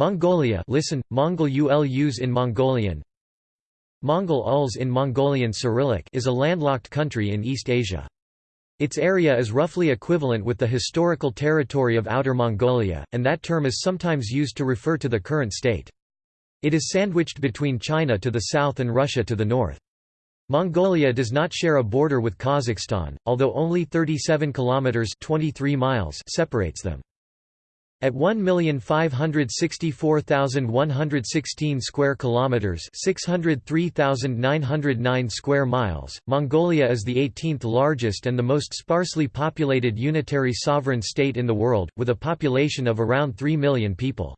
Mongolia listen, Mongol ulus in Mongolian Mongol uls in Mongolian Cyrillic is a landlocked country in East Asia. Its area is roughly equivalent with the historical territory of Outer Mongolia, and that term is sometimes used to refer to the current state. It is sandwiched between China to the south and Russia to the north. Mongolia does not share a border with Kazakhstan, although only 37 kilometers 23 miles separates them. At 1,564,116 square kilometers, 603,909 square miles, Mongolia is the 18th largest and the most sparsely populated unitary sovereign state in the world, with a population of around 3 million people.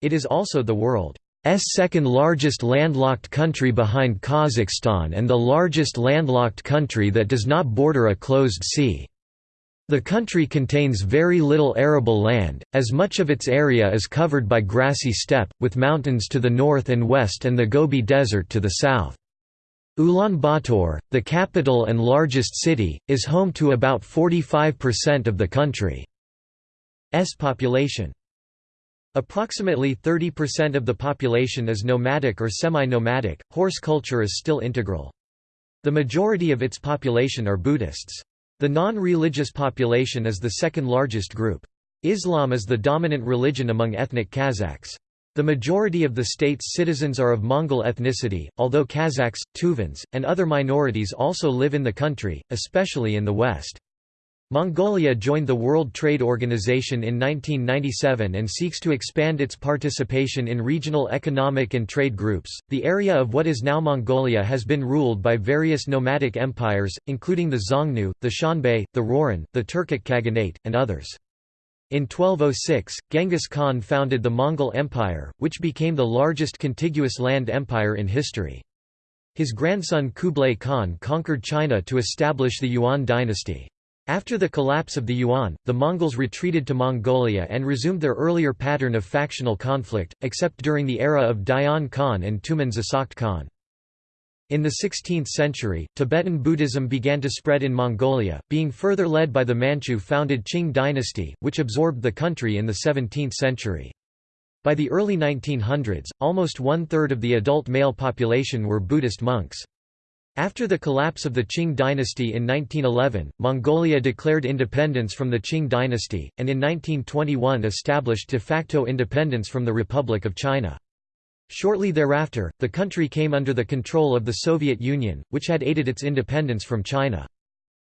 It is also the world's second largest landlocked country behind Kazakhstan and the largest landlocked country that does not border a closed sea. The country contains very little arable land, as much of its area is covered by grassy steppe, with mountains to the north and west and the Gobi Desert to the south. Ulaanbaatar, the capital and largest city, is home to about 45% of the country's population. Approximately 30% of the population is nomadic or semi-nomadic, horse culture is still integral. The majority of its population are Buddhists. The non-religious population is the second largest group. Islam is the dominant religion among ethnic Kazakhs. The majority of the state's citizens are of Mongol ethnicity, although Kazakhs, Tuvans, and other minorities also live in the country, especially in the west. Mongolia joined the World Trade Organization in 1997 and seeks to expand its participation in regional economic and trade groups. The area of what is now Mongolia has been ruled by various nomadic empires, including the Xiongnu, the Xianbei, the Rouran, the Turkic Khaganate, and others. In 1206, Genghis Khan founded the Mongol Empire, which became the largest contiguous land empire in history. His grandson Kublai Khan conquered China to establish the Yuan dynasty. After the collapse of the Yuan, the Mongols retreated to Mongolia and resumed their earlier pattern of factional conflict, except during the era of Dayan Khan and Tumen Zasakht Khan. In the 16th century, Tibetan Buddhism began to spread in Mongolia, being further led by the Manchu-founded Qing dynasty, which absorbed the country in the 17th century. By the early 1900s, almost one-third of the adult male population were Buddhist monks. After the collapse of the Qing dynasty in 1911, Mongolia declared independence from the Qing dynasty, and in 1921 established de facto independence from the Republic of China. Shortly thereafter, the country came under the control of the Soviet Union, which had aided its independence from China.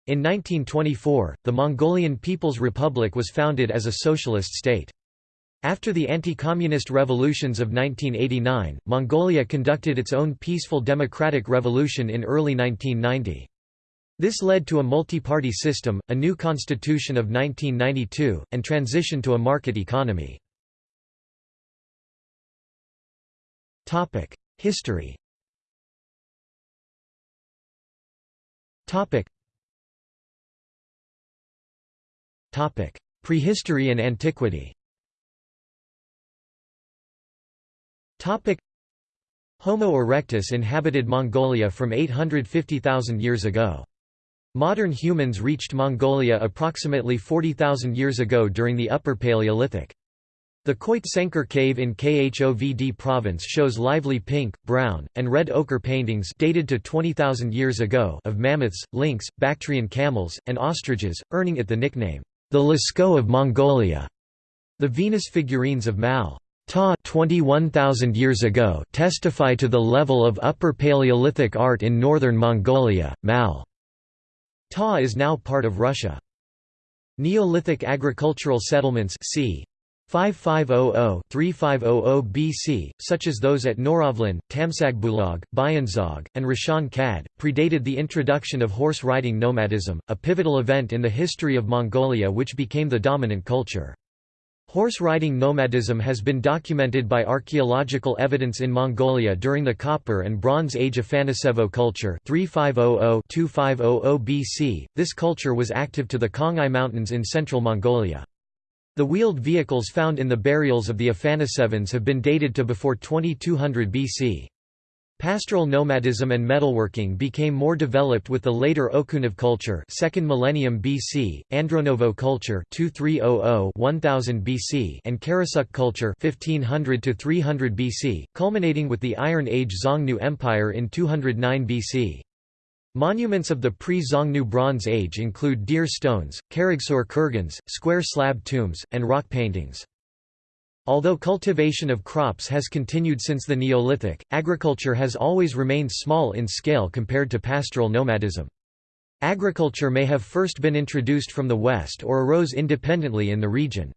In 1924, the Mongolian People's Republic was founded as a socialist state. After the anti-communist revolutions of 1989, Mongolia conducted its own peaceful democratic revolution in early 1990. This led to a multi-party system, a new constitution of 1992, and transition to a market economy. History Prehistory and antiquity Homo erectus inhabited Mongolia from 850,000 years ago. Modern humans reached Mongolia approximately 40,000 years ago during the Upper Paleolithic. The Khoit cave in Khovd province shows lively pink, brown, and red ochre paintings dated to 20,000 years ago of mammoths, lynx, Bactrian camels, and ostriches, earning it the nickname, the Lascaux of Mongolia. The Venus figurines of Mal. Ta 21,000 years ago testify to the level of Upper Paleolithic art in northern Mongolia. Mal. Ta is now part of Russia. Neolithic agricultural settlements c. 5500-3500 BC, such as those at Norovlin, Tamsagbulag, Byanzog, and Rashaan Khad, predated the introduction of horse riding nomadism, a pivotal event in the history of Mongolia which became the dominant culture. Horse-riding nomadism has been documented by archaeological evidence in Mongolia during the Copper and Bronze Age Afanasevo culture 3500-2500 BC. This culture was active to the Khangai Mountains in central Mongolia. The wheeled vehicles found in the burials of the Afanasevans have been dated to before 2200 BC. Pastoral nomadism and metalworking became more developed with the later Okunev culture 2nd millennium BC, Andronovo culture 2300-1000 BC and Karasuk culture 1500 to 300 BC, culminating with the Iron Age Xiongnu Empire in 209 BC. Monuments of the pre-Xiongnu Bronze Age include deer stones, Karagsor kurgans, square slab tombs, and rock paintings. Although cultivation of crops has continued since the Neolithic, agriculture has always remained small in scale compared to pastoral nomadism. Agriculture may have first been introduced from the west or arose independently in the region.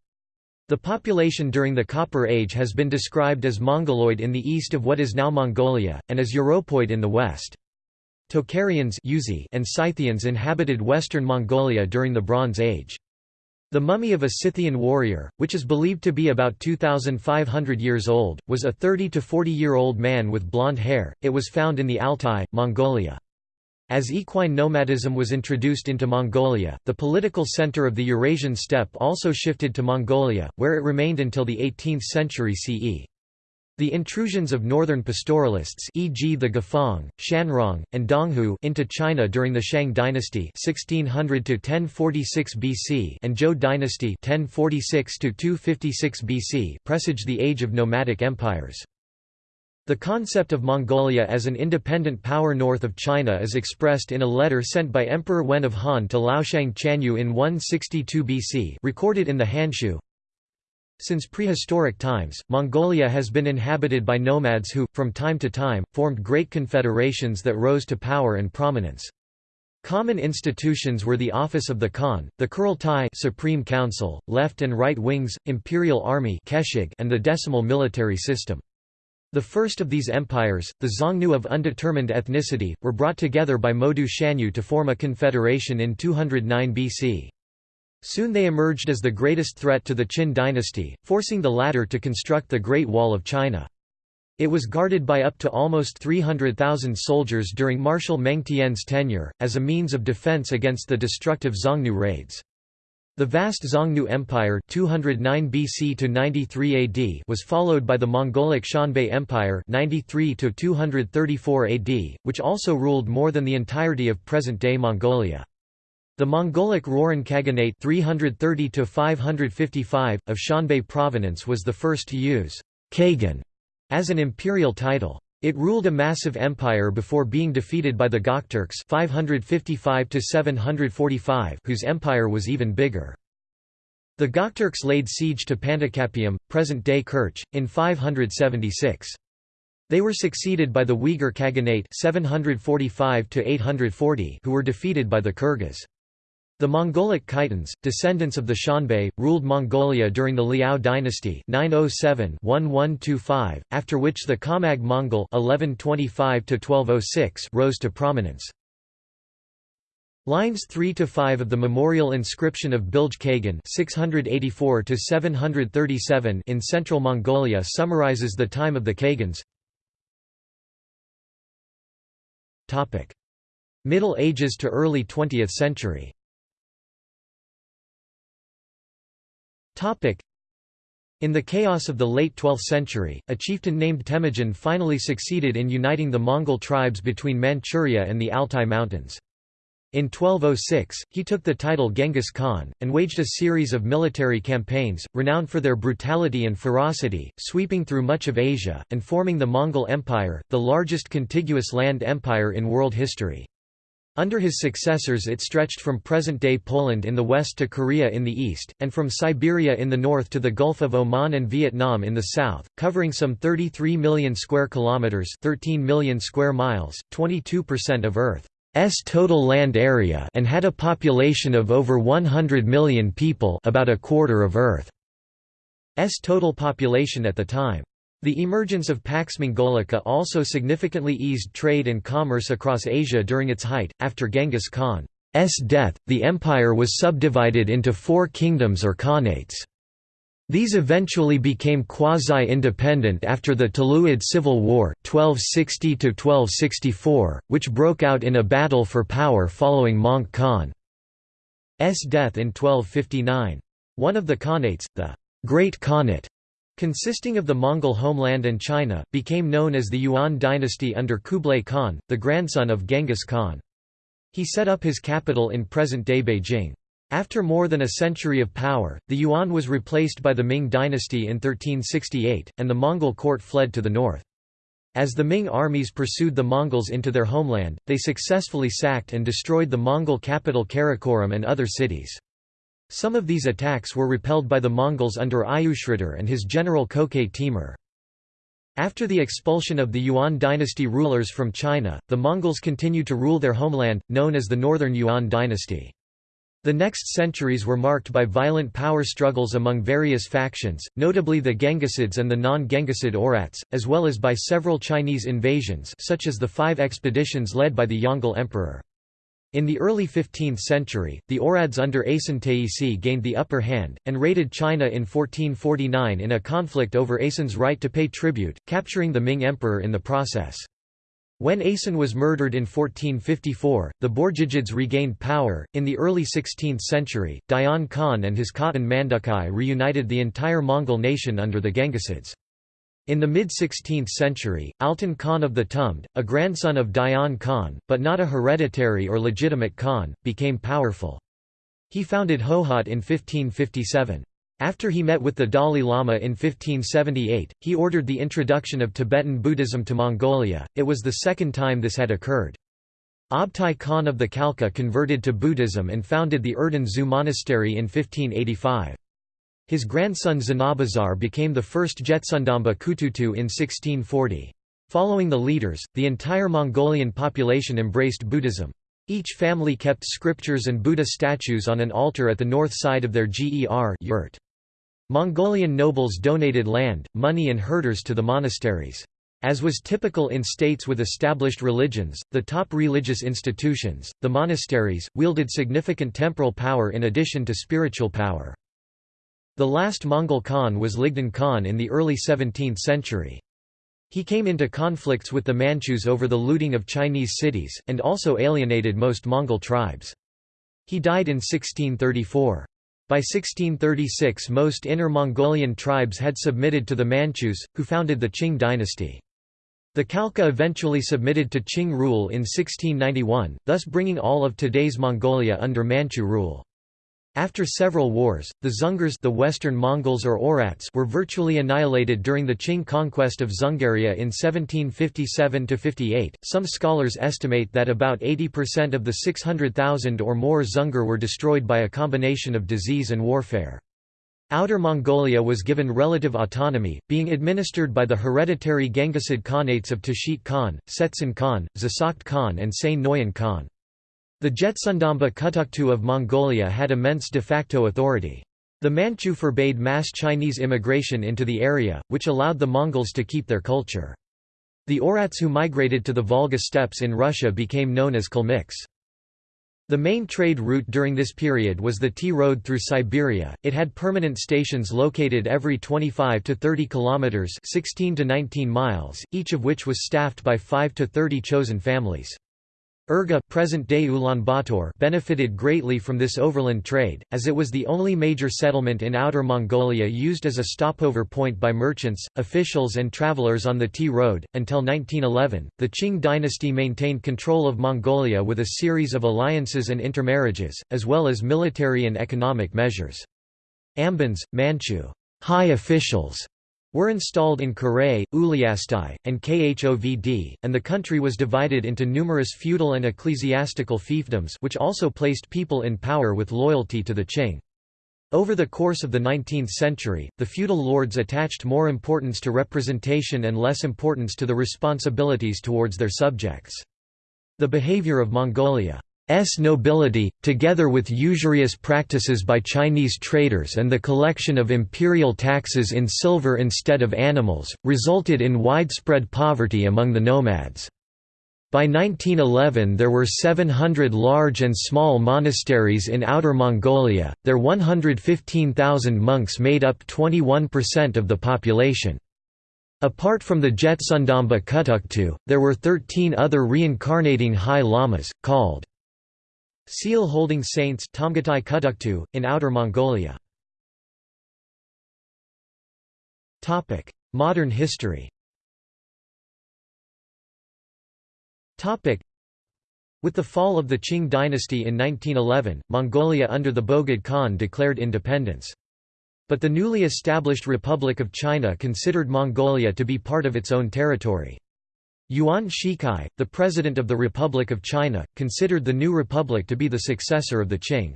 The population during the Copper Age has been described as Mongoloid in the east of what is now Mongolia, and as Europoid in the west. Tocharians and Scythians inhabited western Mongolia during the Bronze Age. The mummy of a Scythian warrior, which is believed to be about 2,500 years old, was a 30 to 40-year-old man with blonde hair. It was found in the Altai, Mongolia. As equine nomadism was introduced into Mongolia, the political center of the Eurasian steppe also shifted to Mongolia, where it remained until the 18th century CE. The intrusions of northern pastoralists e.g. the Guifang, Shanrong, and Donghu into China during the Shang dynasty 1600 BC and Zhou dynasty 1046 BC presage the age of nomadic empires. The concept of Mongolia as an independent power north of China is expressed in a letter sent by Emperor Wen of Han to Laoshang Chanyu in 162 BC recorded in the Hanshu, since prehistoric times, Mongolia has been inhabited by nomads who, from time to time, formed great confederations that rose to power and prominence. Common institutions were the office of the Khan, the Kurultai Supreme Council, left and right wings, imperial army and the decimal military system. The first of these empires, the Xiongnu of undetermined ethnicity, were brought together by Modu Shanyu to form a confederation in 209 BC. Soon they emerged as the greatest threat to the Qin dynasty, forcing the latter to construct the Great Wall of China. It was guarded by up to almost 300,000 soldiers during Marshal Meng Tian's tenure, as a means of defense against the destructive Xiongnu raids. The vast Xiongnu Empire 209 BC to 93 AD was followed by the Mongolic Xianbei Empire 93 to 234 AD, which also ruled more than the entirety of present-day Mongolia. The Mongolic Rouran Khaganate 330 of Xianbei provenance was the first to use Kagan as an imperial title. It ruled a massive empire before being defeated by the Gokturks 555 whose empire was even bigger. The Gokturks laid siege to Panticapaeum, present-day Kerch, in 576. They were succeeded by the Uyghur Khaganate 745 who were defeated by the Kyrgyz. The Mongolic Khitans, descendants of the Xianbei, ruled Mongolia during the Liao dynasty 907-1125, after which the Khamag Mongol 1125 rose to prominence. Lines 3 to 5 of the memorial inscription of Bilge Kagan 684 to 737 in central Mongolia summarizes the time of the Khagans. Topic: Middle Ages to early 20th century. In the chaos of the late 12th century, a chieftain named Temujin finally succeeded in uniting the Mongol tribes between Manchuria and the Altai Mountains. In 1206, he took the title Genghis Khan, and waged a series of military campaigns, renowned for their brutality and ferocity, sweeping through much of Asia, and forming the Mongol Empire, the largest contiguous land empire in world history. Under his successors it stretched from present-day Poland in the west to Korea in the east, and from Siberia in the north to the Gulf of Oman and Vietnam in the south, covering some 33 million square kilometers, 13 million square miles, 22% of Earth's total land area and had a population of over 100 million people, about a quarter of Earth's total population at the time. The emergence of Pax Mongolica also significantly eased trade and commerce across Asia during its height. After Genghis Khan's death, the empire was subdivided into four kingdoms or khanates. These eventually became quasi-independent after the Tuluid Civil War 1260 which broke out in a battle for power following Möngke Khan's death in 1259. One of the khanates, the Great Khanate, consisting of the Mongol homeland and China, became known as the Yuan dynasty under Kublai Khan, the grandson of Genghis Khan. He set up his capital in present-day Beijing. After more than a century of power, the Yuan was replaced by the Ming dynasty in 1368, and the Mongol court fled to the north. As the Ming armies pursued the Mongols into their homeland, they successfully sacked and destroyed the Mongol capital Karakoram and other cities. Some of these attacks were repelled by the Mongols under Ayushridar and his general Köke Timur. After the expulsion of the Yuan dynasty rulers from China, the Mongols continued to rule their homeland, known as the Northern Yuan dynasty. The next centuries were marked by violent power struggles among various factions, notably the Genghisids and the non-Genghisid Oirats, as well as by several Chinese invasions such as the five expeditions led by the Yongle Emperor. In the early 15th century, the Oirads under Asen Taisi gained the upper hand, and raided China in 1449 in a conflict over Asen's right to pay tribute, capturing the Ming emperor in the process. When Asen was murdered in 1454, the Borjigids regained power. In the early 16th century, Dayan Khan and his Khatan Mandukhai reunited the entire Mongol nation under the Genghisids. In the mid-16th century, Altan Khan of the Tumd, a grandson of Dayan Khan, but not a hereditary or legitimate Khan, became powerful. He founded Hohhot in 1557. After he met with the Dalai Lama in 1578, he ordered the introduction of Tibetan Buddhism to Mongolia, it was the second time this had occurred. Abtai Khan of the Khalkha converted to Buddhism and founded the Erdene Zuu monastery in 1585. His grandson Zanabazar became the first Jetsundamba Kutuktu in 1640. Following the leaders, the entire Mongolian population embraced Buddhism. Each family kept scriptures and Buddha statues on an altar at the north side of their ger yurt. Mongolian nobles donated land, money and herders to the monasteries. As was typical in states with established religions, the top religious institutions, the monasteries, wielded significant temporal power in addition to spiritual power. The last Mongol Khan was Ligdan Khan in the early 17th century. He came into conflicts with the Manchus over the looting of Chinese cities, and also alienated most Mongol tribes. He died in 1634. By 1636 most Inner Mongolian tribes had submitted to the Manchus, who founded the Qing dynasty. The Khalkha eventually submitted to Qing rule in 1691, thus bringing all of today's Mongolia under Manchu rule. After several wars, the Dzungars the Western Mongols or Oirats were virtually annihilated during the Qing conquest of Dzungaria in 1757–58. Some scholars estimate that about 80% of the 600,000 or more Dzungar were destroyed by a combination of disease and warfare. Outer Mongolia was given relative autonomy, being administered by the hereditary Genghisid Khanates of Tashit Khan, Setsen Khan, Zasakht Khan and Sain Noyan Khan. The Jetsundamba Kutuktu of Mongolia had immense de facto authority. The Manchu forbade mass Chinese immigration into the area, which allowed the Mongols to keep their culture. The Oirats who migrated to the Volga steppes in Russia became known as Kalmyks. The main trade route during this period was the Tea Road through Siberia. It had permanent stations located every 25 to 30 kilometers, 16 to 19 miles, each of which was staffed by 5 to 30 chosen families. Urga present-day Ulaanbaatar benefited greatly from this overland trade, as it was the only major settlement in Outer Mongolia used as a stopover point by merchants, officials and travelers on the Tea Road. Until 1911, the Qing dynasty maintained control of Mongolia with a series of alliances and intermarriages, as well as military and economic measures. Ambans, Manchu high officials were installed in Karae, Uliastai, and Khovd, and the country was divided into numerous feudal and ecclesiastical fiefdoms which also placed people in power with loyalty to the Qing. Over the course of the 19th century, the feudal lords attached more importance to representation and less importance to the responsibilities towards their subjects. The behavior of Mongolia S nobility, together with usurious practices by Chinese traders and the collection of imperial taxes in silver instead of animals, resulted in widespread poverty among the nomads. By 1911 there were 700 large and small monasteries in Outer Mongolia, their 115,000 monks made up 21% of the population. Apart from the Jetsundamba Kutuktu, there were 13 other reincarnating high lamas, called Seal-holding saints in Outer Mongolia Modern history with the fall of the Qing dynasty in 1911, Mongolia under the Bogd Khan declared independence. But the newly established Republic of China considered Mongolia to be part of its own territory. Yuan Shikai, the president of the Republic of China, considered the new republic to be the successor of the Qing.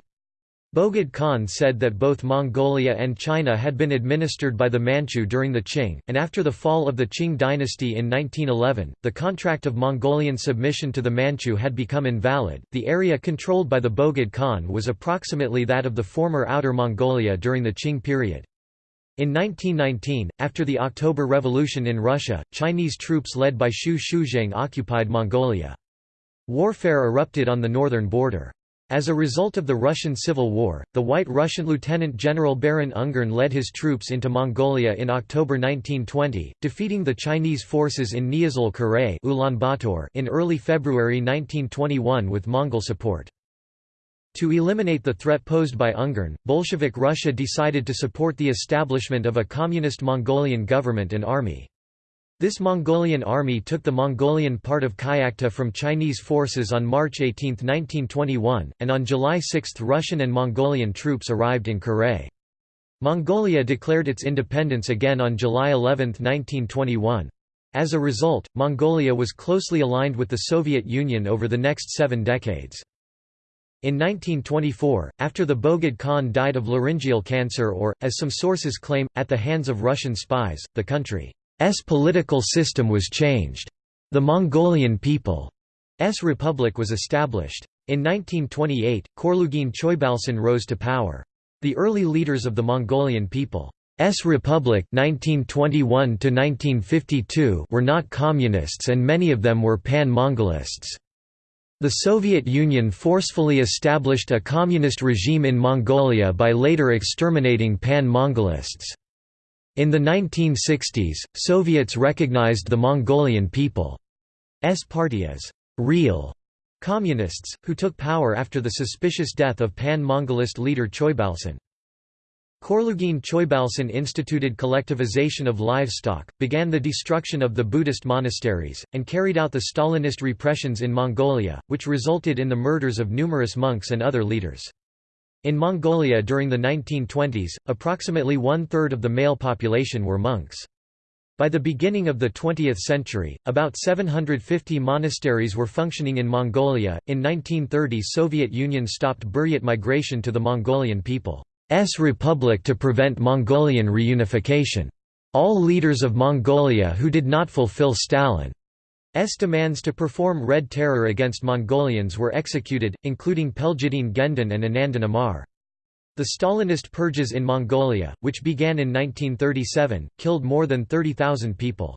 Bogd Khan said that both Mongolia and China had been administered by the Manchu during the Qing, and after the fall of the Qing dynasty in 1911, the contract of Mongolian submission to the Manchu had become invalid. The area controlled by the Bogd Khan was approximately that of the former Outer Mongolia during the Qing period. In 1919, after the October Revolution in Russia, Chinese troops led by Xu Shuzheng occupied Mongolia. Warfare erupted on the northern border. As a result of the Russian Civil War, the White Russian Lieutenant General Baron Ungern led his troops into Mongolia in October 1920, defeating the Chinese forces in Niazul Karaye in early February 1921 with Mongol support. To eliminate the threat posed by Ungern, Bolshevik Russia decided to support the establishment of a communist Mongolian government and army. This Mongolian army took the Mongolian part of Kyakhta from Chinese forces on March 18, 1921, and on July 6 Russian and Mongolian troops arrived in Karaye. Mongolia declared its independence again on July 11, 1921. As a result, Mongolia was closely aligned with the Soviet Union over the next seven decades. In 1924, after the Bogd Khan died of laryngeal cancer or, as some sources claim, at the hands of Russian spies, the country's political system was changed. The Mongolian People's Republic was established. In 1928, Khorloogiin Choibalsan rose to power. The early leaders of the Mongolian People's Republic 1921 were not communists and many of them were pan-Mongolists. The Soviet Union forcefully established a communist regime in Mongolia by later exterminating pan-Mongolists. In the 1960s, Soviets recognized the Mongolian People's Party as «real» communists, who took power after the suspicious death of pan-Mongolist leader Choibalsan. Khorloogiin Choibalsan instituted collectivization of livestock, began the destruction of the Buddhist monasteries, and carried out the Stalinist repressions in Mongolia, which resulted in the murders of numerous monks and other leaders. In Mongolia during the 1920s, approximately one-third of the male population were monks. By the beginning of the 20th century, about 750 monasteries were functioning in Mongolia. In 1930, Soviet Union stopped Buryat migration to the Mongolian people's republic to prevent Mongolian reunification. All leaders of Mongolia who did not fulfill Stalin's demands to perform Red Terror against Mongolians were executed, including Pelgedin Gendon and Anandan Amar. The Stalinist purges in Mongolia, which began in 1937, killed more than 30,000 people.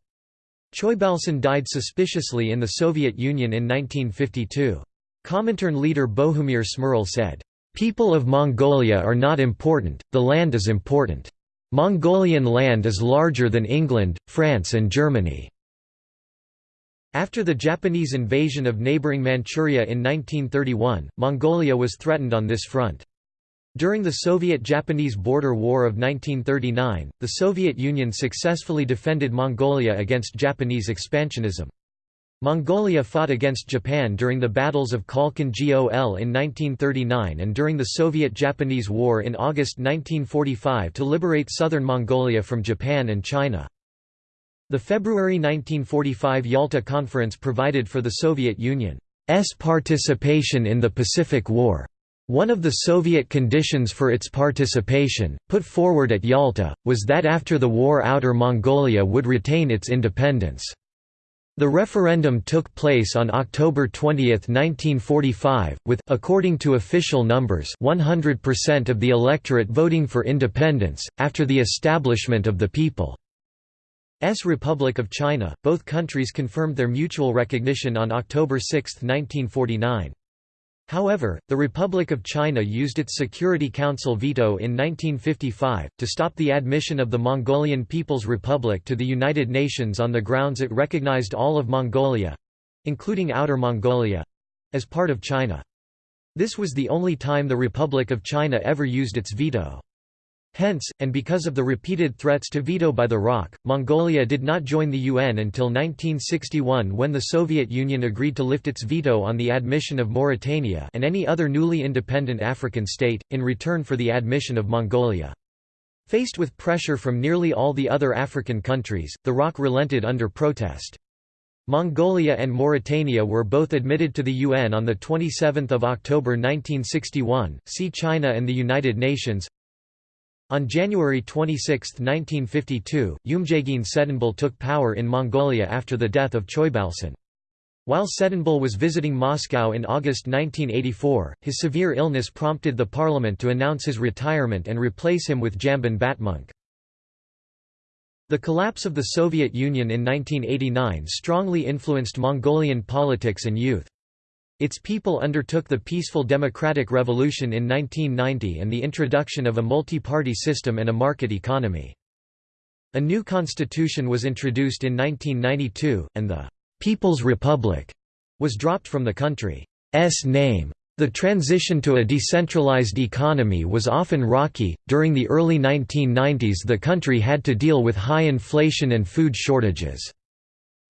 Choibalsan died suspiciously in the Soviet Union in 1952. Comintern leader Bohumir Šmeral said, "...people of Mongolia are not important, the land is important. Mongolian land is larger than England, France and Germany." After the Japanese invasion of neighboring Manchuria in 1931, Mongolia was threatened on this front. During the Soviet-Japanese Border War of 1939, the Soviet Union successfully defended Mongolia against Japanese expansionism. Mongolia fought against Japan during the battles of Khalkhin Gol in 1939 and during the Soviet-Japanese War in August 1945 to liberate southern Mongolia from Japan and China. The February 1945 Yalta Conference provided for the Soviet Union's participation in the Pacific War. One of the Soviet conditions for its participation, put forward at Yalta, was that after the war Outer Mongolia would retain its independence. The referendum took place on October 20, 1945, with according to official numbers 100% of the electorate voting for independence, after the establishment of the people. S Republic of China. Both countries confirmed their mutual recognition on October 6, 1949. However, the Republic of China used its Security Council veto in 1955, to stop the admission of the Mongolian People's Republic to the United Nations on the grounds it recognized all of Mongolia—including Outer Mongolia—as part of China. This was the only time the Republic of China ever used its veto. Hence, and because of the repeated threats to veto by the ROC, Mongolia did not join the UN until 1961 when the Soviet Union agreed to lift its veto on the admission of Mauritania and any other newly independent African state, in return for the admission of Mongolia. Faced with pressure from nearly all the other African countries, the ROC relented under protest. Mongolia and Mauritania were both admitted to the UN on 27 October 1961, see China and the United Nations on January 26, 1952, Umjagin Tsedenbal took power in Mongolia after the death of Choibalsan. While Tsedenbal was visiting Moscow in August 1984, his severe illness prompted the parliament to announce his retirement and replace him with Jamban Batmunk. The collapse of the Soviet Union in 1989 strongly influenced Mongolian politics and youth. Its people undertook the peaceful democratic revolution in 1990 and the introduction of a multi-party system and a market economy. A new constitution was introduced in 1992, and the «People's Republic» was dropped from the country's name. The transition to a decentralized economy was often rocky. During the early 1990s, the country had to deal with high inflation and food shortages.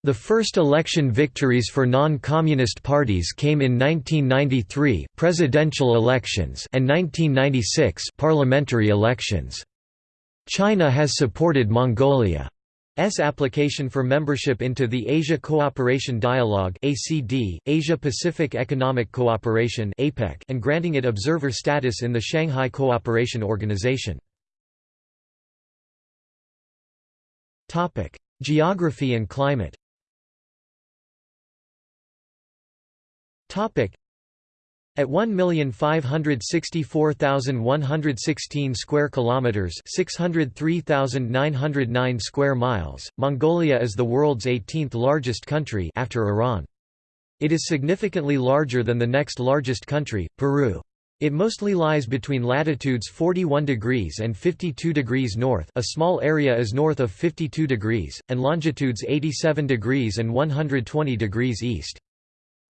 The first election victories for non-communist parties came in 1993 presidential elections and 1996 parliamentary elections. China has supported Mongolia's application for membership into the Asia Cooperation Dialogue (ACD), Asia-Pacific Economic Cooperation (APEC), and granting it observer status in the Shanghai Cooperation Organization. Topic: Geography and climate. At 1,564,116 square kilometers, 603,909 square miles, Mongolia is the world's 18th largest country after Iran. It is significantly larger than the next largest country, Peru. It mostly lies between latitudes 41 degrees and 52 degrees north a small area is north of 52 degrees, and longitudes 87 degrees and 120 degrees east.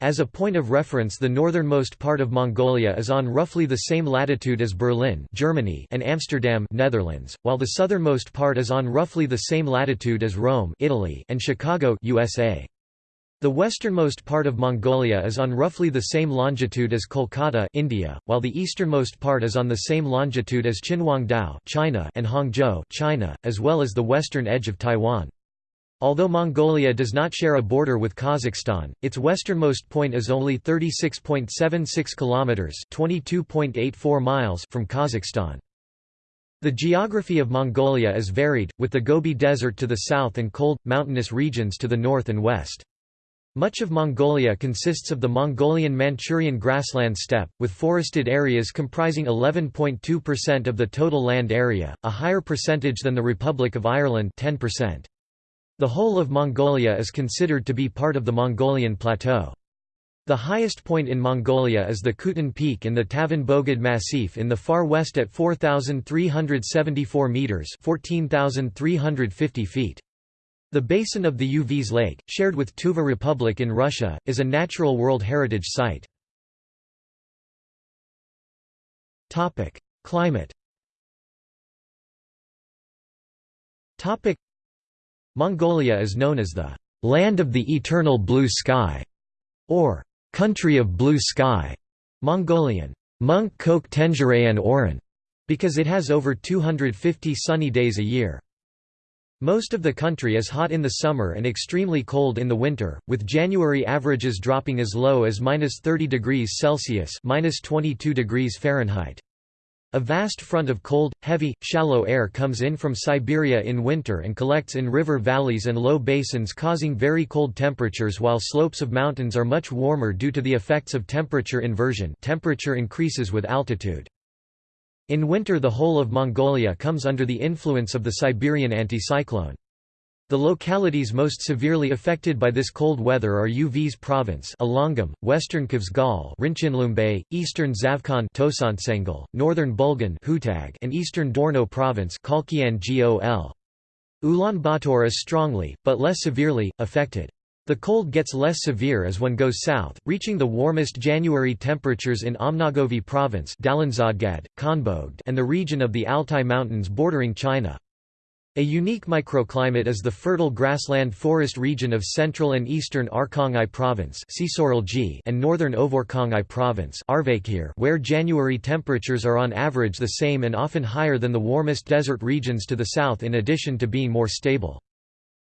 As a point of reference the northernmost part of Mongolia is on roughly the same latitude as Berlin Germany and Amsterdam Netherlands, while the southernmost part is on roughly the same latitude as Rome Italy and Chicago USA. The westernmost part of Mongolia is on roughly the same longitude as Kolkata India, while the easternmost part is on the same longitude as Qinhuangdao China and Hangzhou China, as well as the western edge of Taiwan. Although Mongolia does not share a border with Kazakhstan, its westernmost point is only 36.76 kilometers, 22.84 miles from Kazakhstan. The geography of Mongolia is varied, with the Gobi Desert to the south and cold, mountainous regions to the north and west. Much of Mongolia consists of the Mongolian-Manchurian grassland steppe, with forested areas comprising 11.2% of the total land area, a higher percentage than the Republic of Ireland 10%. The whole of Mongolia is considered to be part of the Mongolian Plateau. The highest point in Mongolia is the Khutun Peak in the Tavan Bogd Massif in the far west at 4,374 metres 14,350 feet. The basin of the Uvs Lake, shared with Tuva Republic in Russia, is a natural World Heritage Site. Climate Mongolia is known as the «land of the eternal blue sky» or «country of blue sky» Mongolian Munk Kok Tenjirayan Oran, because it has over 250 sunny days a year. Most of the country is hot in the summer and extremely cold in the winter, with January averages dropping as low as minus 30 degrees Celsius minus 22 degrees Fahrenheit. A vast front of cold, heavy, shallow air comes in from Siberia in winter and collects in river valleys and low basins causing very cold temperatures while slopes of mountains are much warmer due to the effects of temperature inversion temperature increases with altitude. In winter the whole of Mongolia comes under the influence of the Siberian anticyclone. The localities most severely affected by this cold weather are Uvs province Ulaangom, western Khövsgöl Rinchinlumbe, eastern Zavkhan Tosontsengel, northern Bulgan Hutag, and eastern Dornod province Khalkhin Gol. Ulaanbaatar is strongly, but less severely, affected. The cold gets less severe as one goes south, reaching the warmest January temperatures in Ömnögovi province and the region of the Altai Mountains bordering China. A unique microclimate is the fertile grassland forest region of central and eastern Arkhangai province and northern Ovorkhangai province where January temperatures are on average the same and often higher than the warmest desert regions to the south in addition to being more stable.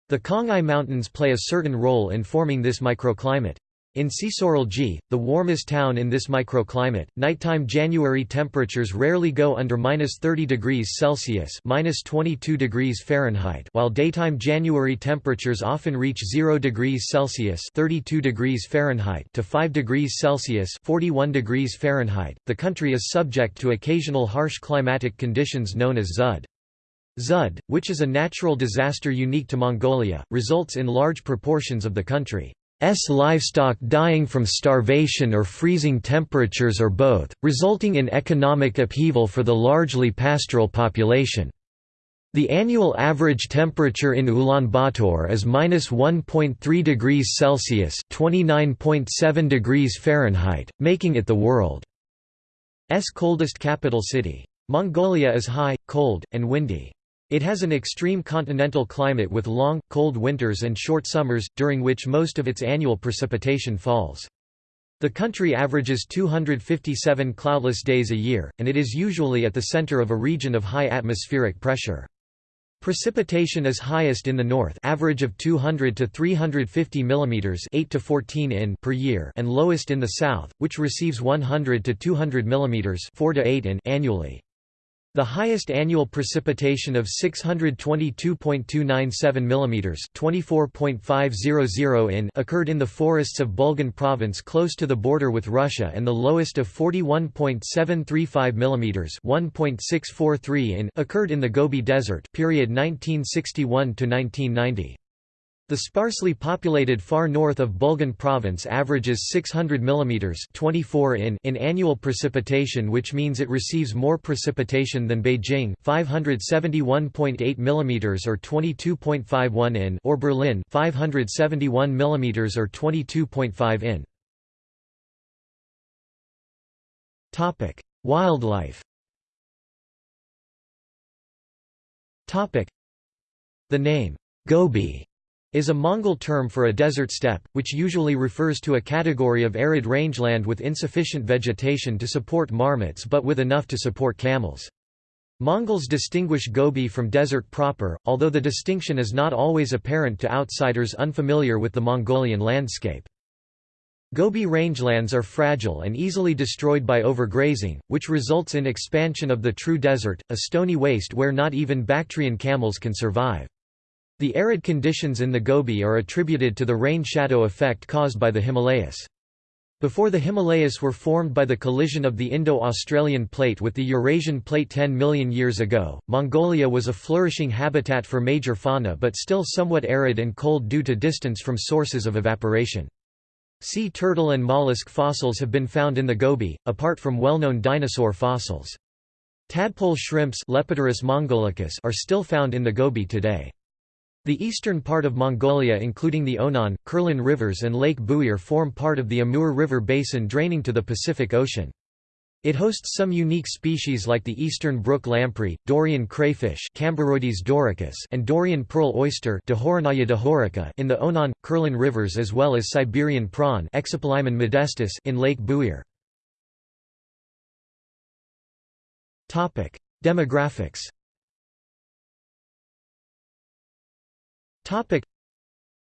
The Khangai Mountains play a certain role in forming this microclimate. In Sisoralji, the warmest town in this microclimate, nighttime January temperatures rarely go under -30 degrees Celsius (-22 degrees Fahrenheit), while daytime January temperatures often reach 0 degrees Celsius (32 degrees Fahrenheit) to 5 degrees Celsius (41 degrees Fahrenheit). The country is subject to occasional harsh climatic conditions known as Zud. Zud, which is a natural disaster unique to Mongolia, results in large proportions of the country. S livestock dying from starvation or freezing temperatures or both, resulting in economic upheaval for the largely pastoral population. The annual average temperature in Ulaanbaatar is -1.3 degrees Celsius (29.7 degrees Fahrenheit), making it the world's coldest capital city. Mongolia is high, cold, and windy. It has an extreme continental climate with long, cold winters and short summers, during which most of its annual precipitation falls. The country averages 257 cloudless days a year, and it is usually at the center of a region of high atmospheric pressure. Precipitation is highest in the north, average of 200 to 350 mm 8 to 14 in per year, and lowest in the south, which receives 100 to 200 mm 4 to 8 in annually. The highest annual precipitation of 622.297 mm (24.500 in) occurred in the forests of Bulgan province close to the border with Russia and the lowest of 41.735 mm (1.643 in) occurred in the Gobi Desert period 1961 to 1990. The sparsely populated far north of Bulgan province averages 600 mm 24 in, in annual precipitation which means it receives more precipitation than Beijing 571.8 mm or 22.51 in or Berlin 571 mm or 22.5 in. Topic: Wildlife. Topic: The name Gobi is a Mongol term for a desert steppe, which usually refers to a category of arid rangeland with insufficient vegetation to support marmots but with enough to support camels. Mongols distinguish Gobi from desert proper, although the distinction is not always apparent to outsiders unfamiliar with the Mongolian landscape. Gobi rangelands are fragile and easily destroyed by overgrazing, which results in expansion of the true desert, a stony waste where not even Bactrian camels can survive. The arid conditions in the Gobi are attributed to the rain-shadow effect caused by the Himalayas. Before the Himalayas were formed by the collision of the Indo-Australian plate with the Eurasian plate 10 million years ago, Mongolia was a flourishing habitat for major fauna but still somewhat arid and cold due to distance from sources of evaporation. Sea turtle and mollusk fossils have been found in the Gobi, apart from well-known dinosaur fossils. Tadpole shrimps mongolicus are still found in the Gobi today. The eastern part of Mongolia including the Onon, Kherlen rivers and Lake Buir form part of the Amur River basin draining to the Pacific Ocean. It hosts some unique species like the eastern brook lamprey, Dorian crayfish doricus and Dorian pearl oyster in the Onon, Kherlen rivers as well as Siberian prawn modestus in Lake Buir. Demographics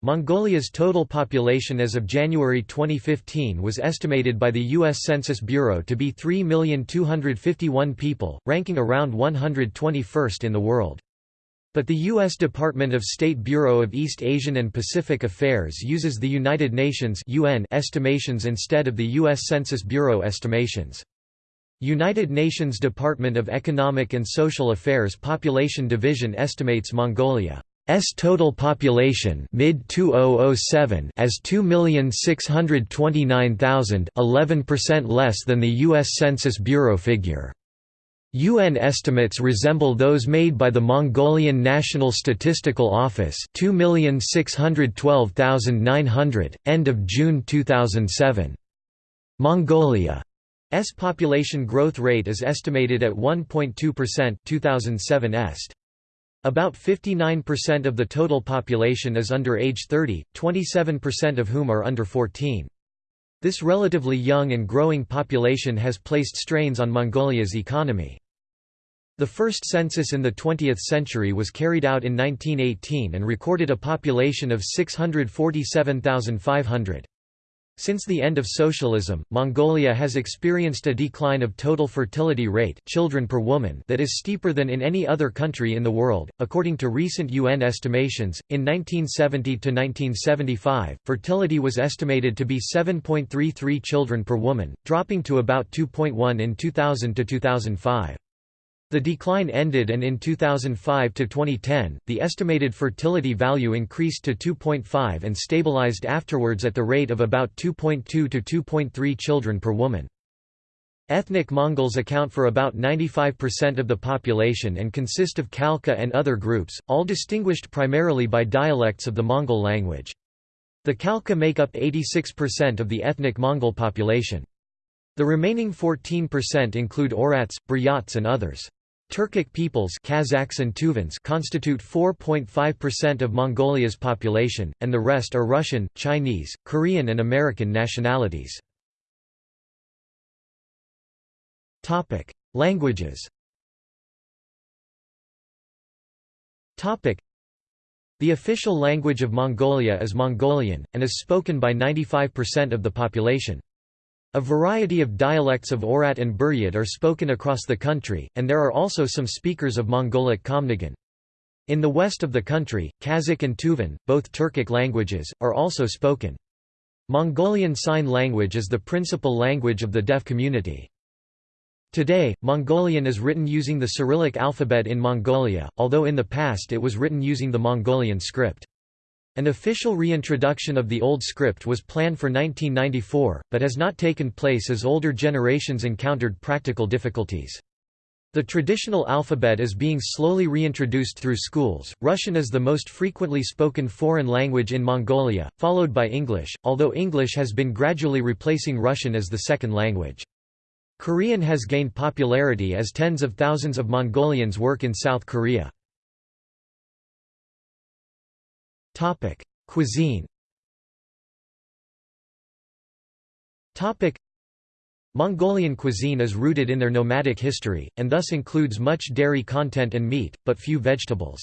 Mongolia's total population as of January 2015 was estimated by the U.S. Census Bureau to be 3,251 people, ranking around 121st in the world. But the U.S. Department of State Bureau of East Asian and Pacific Affairs uses the United Nations UN estimations instead of the U.S. Census Bureau estimations. United Nations Department of Economic and Social Affairs Population Division estimates Mongolia S total population mid 2007 as 2,629,000, 11% less than the US Census Bureau figure. UN estimates resemble those made by the Mongolian National Statistical Office 2,612,900, end of June 2007. Mongolia's population growth rate is estimated at 1.2% 2007 est. About 59% of the total population is under age 30, 27% of whom are under 14. This relatively young and growing population has placed strains on Mongolia's economy. The first census in the 20th century was carried out in 1918 and recorded a population of 647,500. Since the end of socialism, Mongolia has experienced a decline of total fertility rate children per woman that is steeper than in any other country in the world. According to recent UN estimations, in 1970 to 1975, fertility was estimated to be 7.33 children per woman, dropping to about 2.1 in 2000 to 2005. The decline ended and in 2005 to 2010, the estimated fertility value increased to 2.5 and stabilized afterwards at the rate of about 2.2 to 2.3 children per woman. Ethnic Mongols account for about 95% of the population and consist of Khalkha and other groups, all distinguished primarily by dialects of the Mongol language. The Khalkha make up 86% of the ethnic Mongol population. The remaining 14% include Oirats, Buryats and others. Turkic peoples Kazakhs and Tuvans constitute 4.5% of Mongolia's population, and the rest are Russian, Chinese, Korean and American nationalities. Languages The official language of Mongolia is Mongolian, and is spoken by 95% of the population. A variety of dialects of Oirat and Buryat are spoken across the country, and there are also some speakers of Mongolic Khamnigan. In the west of the country, Kazakh and Tuvan, both Turkic languages, are also spoken. Mongolian Sign Language is the principal language of the deaf community. Today, Mongolian is written using the Cyrillic alphabet in Mongolia, although in the past it was written using the Mongolian script. An official reintroduction of the old script was planned for 1994, but has not taken place as older generations encountered practical difficulties. The traditional alphabet is being slowly reintroduced through schools. Russian is the most frequently spoken foreign language in Mongolia, followed by English, although English has been gradually replacing Russian as the second language. Korean has gained popularity as tens of thousands of Mongolians work in South Korea. Topic: Cuisine. Topic: Mongolian cuisine is rooted in their nomadic history, and thus includes much dairy content and meat, but few vegetables.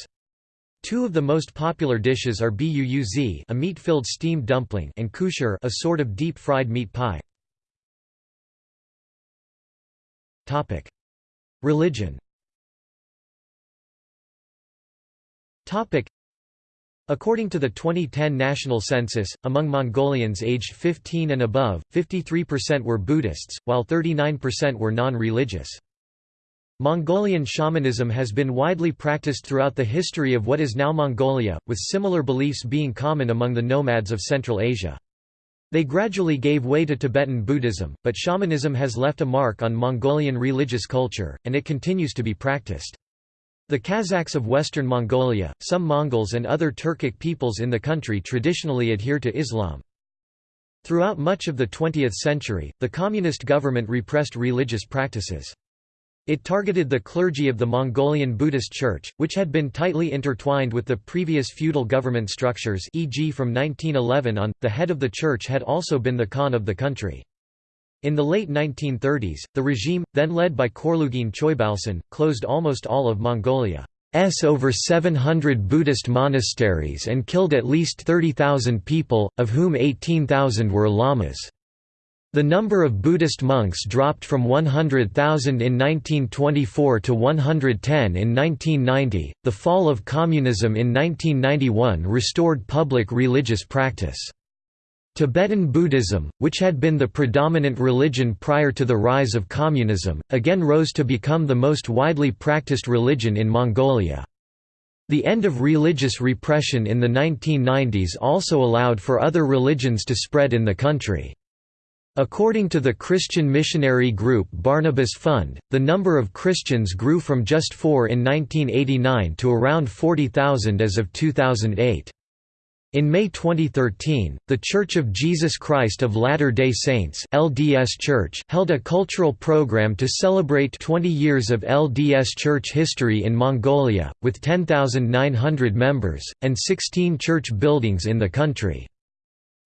Two of the most popular dishes are buuz a meat-filled steamed dumpling and khuushuur a sort of deep-fried meat pie. Religion According to the 2010 national census, among Mongolians aged 15 and above, 53% were Buddhists, while 39% were non-religious. Mongolian shamanism has been widely practiced throughout the history of what is now Mongolia, with similar beliefs being common among the nomads of Central Asia. They gradually gave way to Tibetan Buddhism, but shamanism has left a mark on Mongolian religious culture, and it continues to be practiced. The Kazakhs of western Mongolia, some Mongols and other Turkic peoples in the country traditionally adhere to Islam. Throughout much of the 20th century, the communist government repressed religious practices. It targeted the clergy of the Mongolian Buddhist Church, which had been tightly intertwined with the previous feudal government structures e.g. from 1911 on, the head of the church had also been the Khan of the country. In the late 1930s, the regime, then led by Khorloogiin Choibalsan, closed almost all of Mongolia's over 700 Buddhist monasteries and killed at least 30,000 people, of whom 18,000 were lamas. The number of Buddhist monks dropped from 100,000 in 1924 to 110 in 1990. The fall of communism in 1991 restored public religious practice. Tibetan Buddhism, which had been the predominant religion prior to the rise of communism, again rose to become the most widely practiced religion in Mongolia. The end of religious repression in the 1990s also allowed for other religions to spread in the country. According to the Christian missionary group Barnabas Fund, the number of Christians grew from just four in 1989 to around 40,000 as of 2008. In May 2013, The Church of Jesus Christ of Latter-day Saints LDS Church held a cultural program to celebrate 20 years of LDS Church history in Mongolia, with 10,900 members, and 16 church buildings in the country.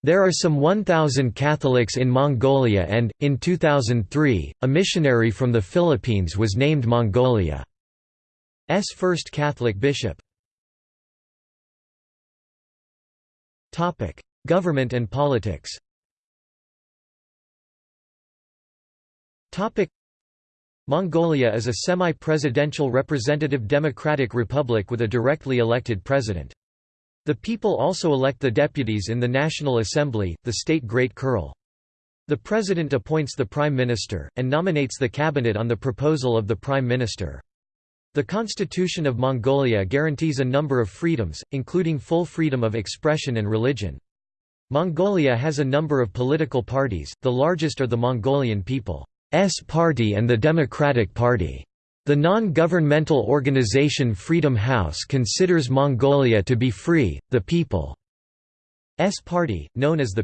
There are some 1,000 Catholics in Mongolia and, in 2003, a missionary from the Philippines was named Mongolia's first Catholic bishop. Government and politics Mongolia is a semi-presidential representative democratic republic with a directly elected president. The people also elect the deputies in the National Assembly, the state Great Khural. The president appoints the prime minister, and nominates the cabinet on the proposal of the prime minister. The Constitution of Mongolia guarantees a number of freedoms, including full freedom of expression and religion. Mongolia has a number of political parties, the largest are the Mongolian People's Party and the Democratic Party. The non-governmental organization Freedom House considers Mongolia to be free. The People's Party, known as the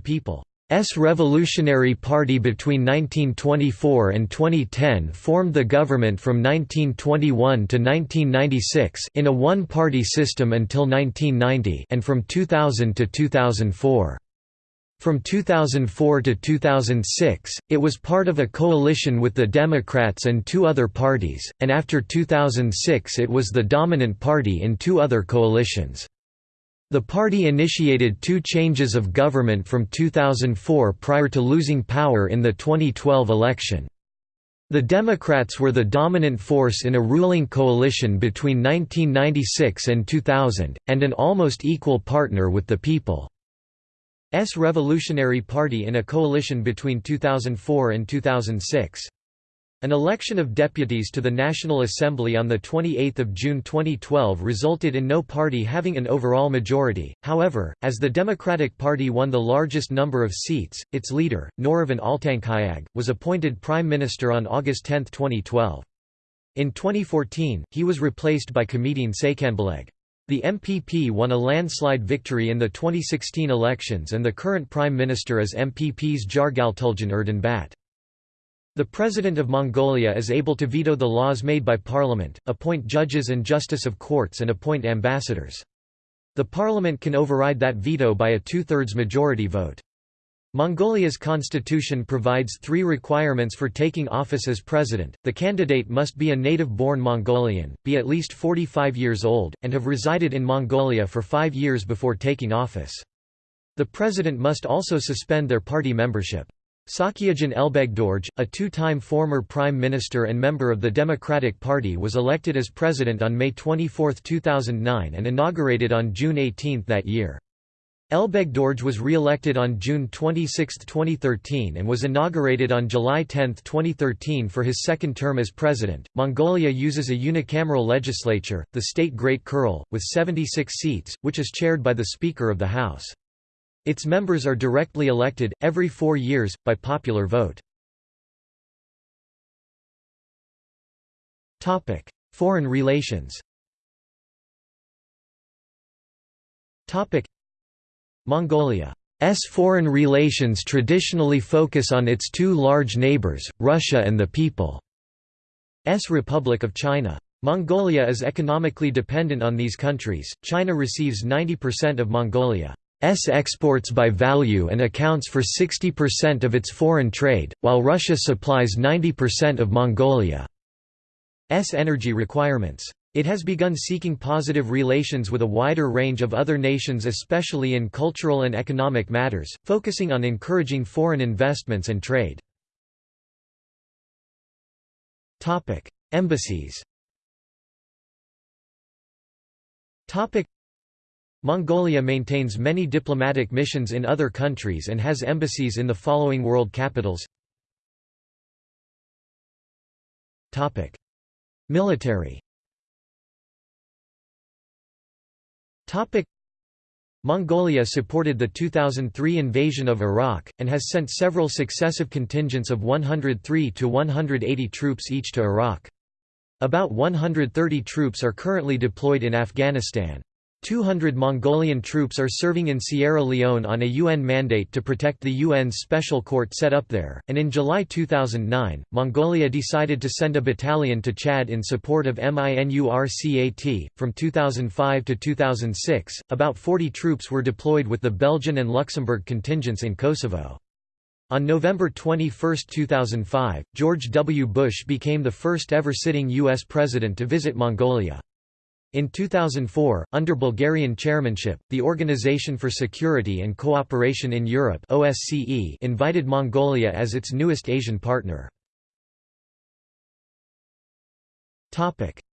People's Revolutionary Party between 1924 and 2010 formed the government from 1921 to 1996 in a one-party system until 1990 and from 2000 to 2004. From 2004 to 2006, it was part of a coalition with the Democrats and two other parties, and after 2006 it was the dominant party in two other coalitions. The party initiated two changes of government from 2004 prior to losing power in the 2012 election. The Democrats were the dominant force in a ruling coalition between 1996 and 2000, and an almost equal partner with the People. S Revolutionary Party in a coalition between 2004 and 2006. An election of deputies to the National Assembly on 28 June 2012 resulted in no party having an overall majority, however, as the Democratic Party won the largest number of seats, its leader, Norovyn Altankhuyag, was appointed Prime Minister on August 10, 2012. In 2014, he was replaced by Khamedin Tsakhonbalag. The MPP won a landslide victory in the 2016 elections and the current Prime Minister is MPP's Jargaltuljan Erdenebat. The President of Mongolia is able to veto the laws made by Parliament, appoint judges and justice of courts and appoint ambassadors. The Parliament can override that veto by a two-thirds majority vote. Mongolia's constitution provides three requirements for taking office as president. The candidate must be a native-born Mongolian, be at least 45 years old, and have resided in Mongolia for five years before taking office. The president must also suspend their party membership. Tsakhiagiin Elbegdorj, a two-time former prime minister and member of the Democratic Party was elected as president on May 24, 2009 and inaugurated on June 18 that year. Elbegdorj was re-elected on June 26, 2013 and was inaugurated on July 10, 2013 for his second term as president. Mongolia uses a unicameral legislature, the state Great Khural, with 76 seats, which is chaired by the Speaker of the House. Its members are directly elected, every four years, by popular vote. Foreign relations Mongolia's foreign relations traditionally focus on its two large neighbors, Russia and the People's Republic of China. Mongolia is economically dependent on these countries. China receives 90% of Mongolia's exports by value and accounts for 60% of its foreign trade, while Russia supplies 90% of Mongolia's energy requirements. It has begun seeking positive relations with a wider range of other nations especially in cultural and economic matters, focusing on encouraging foreign investments and trade. Embassies Mongolia maintains many diplomatic missions in other countries and has embassies in the following world capitals Military Mongolia supported the 2003 invasion of Iraq, and has sent several successive contingents of 103 to 180 troops each to Iraq. About 130 troops are currently deployed in Afghanistan. 200 Mongolian troops are serving in Sierra Leone on a UN mandate to protect the UN's special court set up there, and in July 2009, Mongolia decided to send a battalion to Chad in support of MINURCAT. From 2005 to 2006, about 40 troops were deployed with the Belgian and Luxembourg contingents in Kosovo. On November 21, 2005, George W. Bush became the first ever sitting U.S. president to visit Mongolia. In 2004, under Bulgarian chairmanship, the Organization for Security and Cooperation in Europe OSCE invited Mongolia as its newest Asian partner.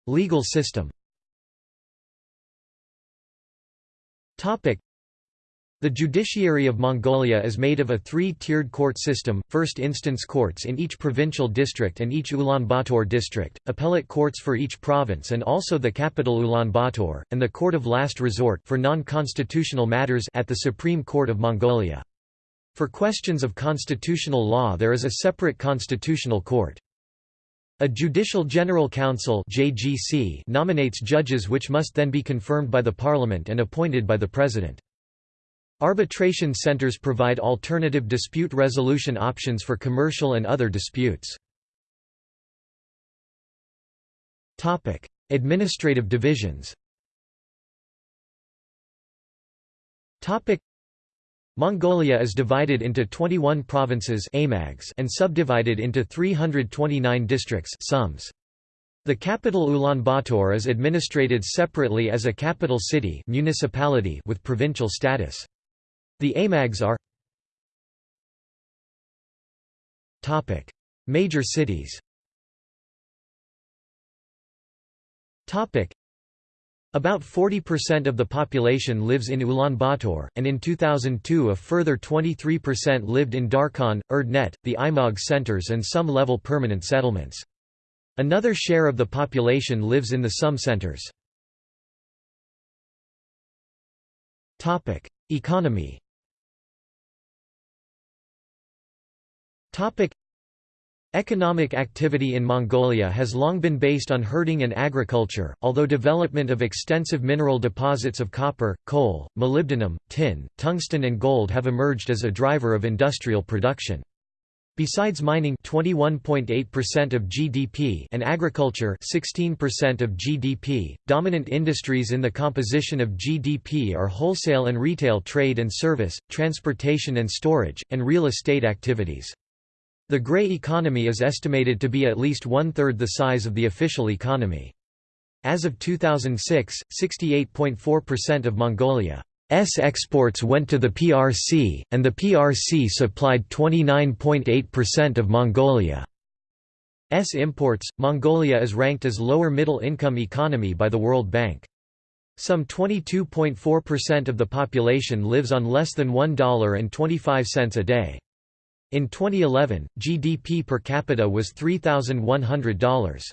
Legal system the judiciary of Mongolia is made of a three-tiered court system, first instance courts in each provincial district and each Ulaanbaatar district, appellate courts for each province and also the capital Ulaanbaatar, and the court of last resort for non-constitutional matters at the Supreme Court of Mongolia. For questions of constitutional law there is a separate constitutional court. A Judicial General Council nominates judges which must then be confirmed by the parliament and appointed by the president. Arbitration centers provide alternative dispute resolution options for commercial and other disputes. Topic: Administrative divisions Topic: Mongolia is divided into 21 provinces aimags and subdivided into 329 districts sums. The capital Ulaanbaatar is administrated separately as a capital city municipality with provincial status. The aimags are Major cities about 40% of the population lives in Ulaanbaatar, and in 2002 a further 23% lived in Darkhan, Erdenet, the aimag centers and some level permanent settlements. Another share of the population lives in the SUM centers. Economy Topic Economic activity in Mongolia has long been based on herding and agriculture, although development of extensive mineral deposits of copper, coal, molybdenum, tin, tungsten and gold have emerged as a driver of industrial production. Besides mining 21.8% of GDP and agriculture 16% of GDP, dominant industries in the composition of GDP are wholesale and retail trade and service, transportation and storage, and real estate activities. The grey economy is estimated to be at least one-third the size of the official economy. As of 2006, 68.4% of Mongolia's exports went to the PRC, and the PRC supplied 29.8% of Mongolia's imports. Mongolia is ranked as lower middle income economy by the World Bank. Some 22.4% of the population lives on less than $1.25 a day. In 2011, GDP per capita was $3,100.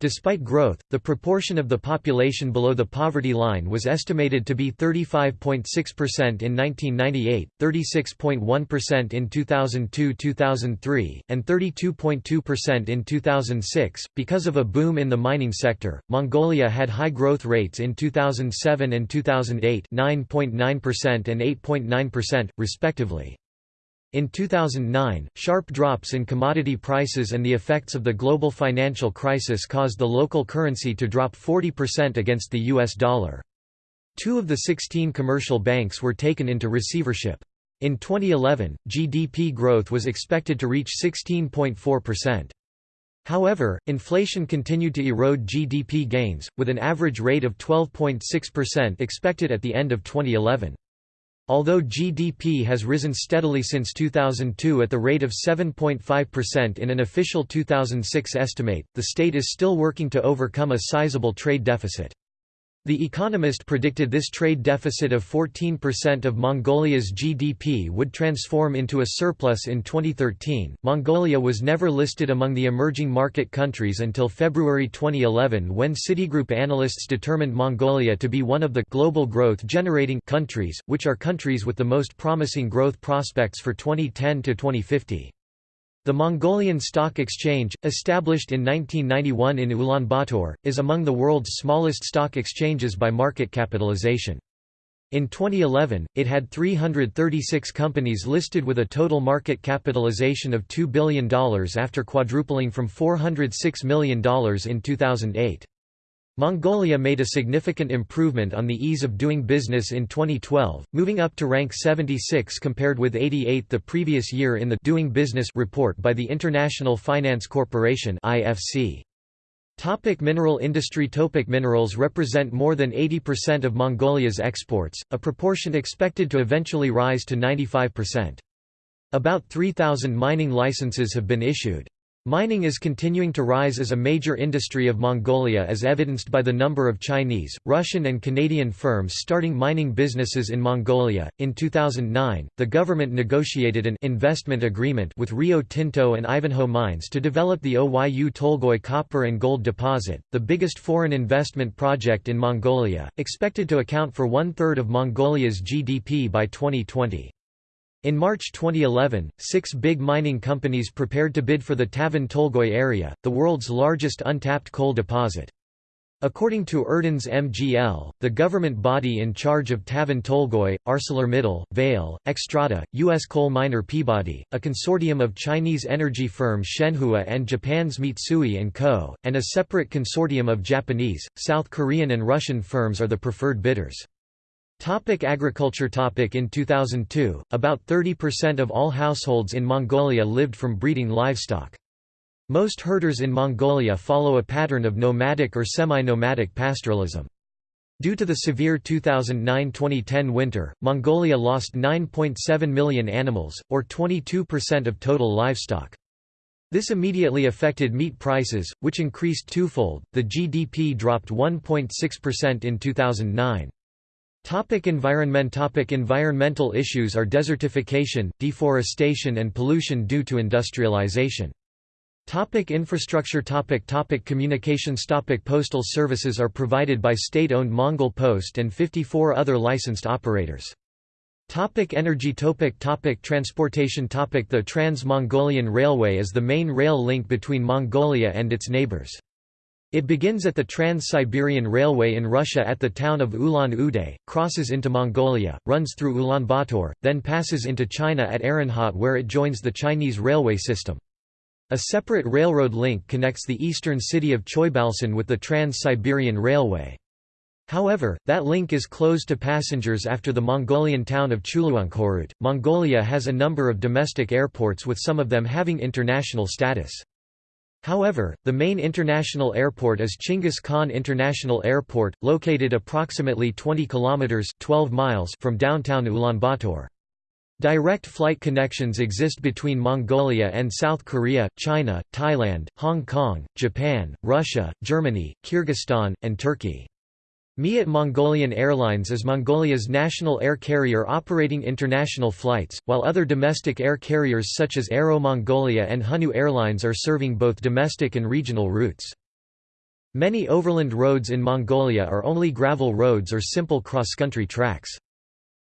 Despite growth, the proportion of the population below the poverty line was estimated to be 35.6% in 1998, 36.1% in 2002-2003, and 32.2% in 2006. Because of a boom in the mining sector, Mongolia had high growth rates in 2007 and 2008, 9.9% and 8.9%, respectively. In 2009, sharp drops in commodity prices and the effects of the global financial crisis caused the local currency to drop 40% against the US dollar. Two of the 16 commercial banks were taken into receivership. In 2011, GDP growth was expected to reach 16.4%. However, inflation continued to erode GDP gains, with an average rate of 12.6% expected at the end of 2011. Although GDP has risen steadily since 2002 at the rate of 7.5% in an official 2006 estimate, the state is still working to overcome a sizable trade deficit. The Economist predicted this trade deficit of 14% of Mongolia's GDP would transform into a surplus in 2013. Mongolia was never listed among the emerging market countries until February 2011 when Citigroup analysts determined Mongolia to be one of the global growth generating countries, which are countries with the most promising growth prospects for 2010 to 2050. The Mongolian Stock Exchange, established in 1991 in Ulaanbaatar, is among the world's smallest stock exchanges by market capitalization. In 2011, it had 336 companies listed with a total market capitalization of $2 billion after quadrupling from $406 million in 2008. Mongolia made a significant improvement on the ease of doing business in 2012, moving up to rank 76 compared with 88 the previous year in the Doing Business report by the International Finance Corporation (IFC). Topic mineral industry Topic Minerals represent more than 80% of Mongolia's exports, a proportion expected to eventually rise to 95%. About 3,000 mining licenses have been issued. Mining is continuing to rise as a major industry of Mongolia as evidenced by the number of Chinese, Russian and Canadian firms starting mining businesses in Mongolia. In 2009, the government negotiated an investment agreement with Rio Tinto and Ivanhoe Mines to develop the Oyu Tolgoi copper and gold deposit, the biggest foreign investment project in Mongolia, expected to account for one-third of Mongolia's GDP by 2020. In March 2011, six big mining companies prepared to bid for the Tavan Tolgoi area, the world's largest untapped coal deposit. According to Erdenes MGL, the government body in charge of Tavan Tolgoi, ArcelorMittal, Vale, Xstrata, U.S. coal miner Peabody, a consortium of Chinese energy firms Shenhua and Japan's Mitsui & Co., and a separate consortium of Japanese, South Korean and Russian firms are the preferred bidders. Topic agriculture topic In 2002, about 30% of all households in Mongolia lived from breeding livestock. Most herders in Mongolia follow a pattern of nomadic or semi-nomadic pastoralism. Due to the severe 2009–2010 winter, Mongolia lost 9.7 million animals, or 22% of total livestock. This immediately affected meat prices, which increased twofold. The GDP dropped 1.6% in 2009. Topic environment Topic Environmental issues are desertification, deforestation and pollution due to industrialization. Topic infrastructure topic topic Communications topic Postal services are provided by state-owned Mongol Post and 54 other licensed operators. Topic energy topic topic Transportation topic The Trans-Mongolian Railway is the main rail link between Mongolia and its neighbors. It begins at the Trans-Siberian Railway in Russia at the town of Ulan-Ude, crosses into Mongolia, runs through Ulaanbaatar, then passes into China at Erenhot where it joins the Chinese railway system. A separate railroad link connects the eastern city of Choibalsan with the Trans-Siberian Railway. However, that link is closed to passengers after the Mongolian town of Chuluunkhoroot. Mongolia has a number of domestic airports with some of them having international status. However, the main international airport is Chinggis Khan International Airport, located approximately 20 kilometers (12 miles) from downtown Ulaanbaatar. Direct flight connections exist between Mongolia and South Korea, China, Thailand, Hong Kong, Japan, Russia, Germany, Kyrgyzstan, and Turkey. Miat Mongolian Airlines is Mongolia's national air carrier operating international flights, while other domestic air carriers such as Aero Mongolia and Hunnu Airlines are serving both domestic and regional routes. Many overland roads in Mongolia are only gravel roads or simple cross-country tracks.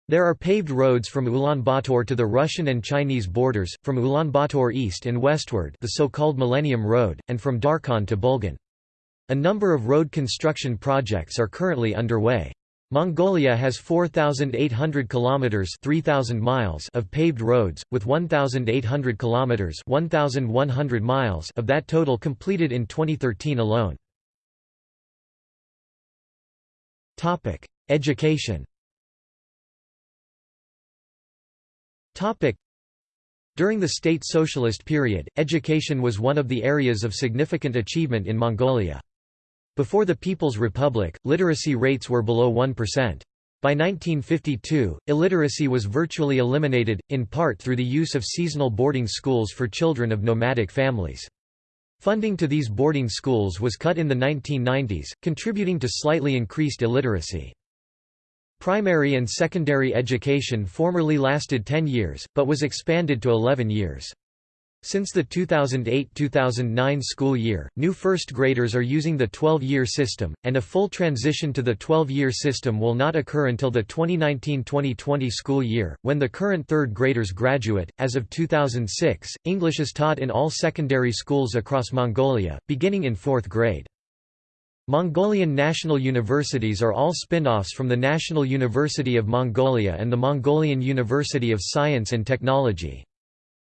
There are paved roads from Ulaanbaatar to the Russian and Chinese borders, from Ulaanbaatar east and westward the so-called Millennium Road, and from Darkhan to Bulgan. A number of road construction projects are currently underway. Mongolia has 4,800 kilometers (3,000 miles) of paved roads, with 1,800 kilometers (1,100 miles) of that total completed in 2013 alone. Topic: Education. Topic: During the state socialist period, education was one of the areas of significant achievement in Mongolia. Before the People's Republic, literacy rates were below 1%. By 1952, illiteracy was virtually eliminated, in part through the use of seasonal boarding schools for children of nomadic families. Funding to these boarding schools was cut in the 1990s, contributing to slightly increased illiteracy. Primary and secondary education formerly lasted 10 years, but was expanded to 11 years. Since the 2008–2009 school year, new first graders are using the 12-year system, and a full transition to the 12-year system will not occur until the 2019–2020 school year, when the current third graders graduate. As of 2006, English is taught in all secondary schools across Mongolia, beginning in fourth grade. Mongolian national universities are all spin-offs from the National University of Mongolia and the Mongolian University of Science and Technology.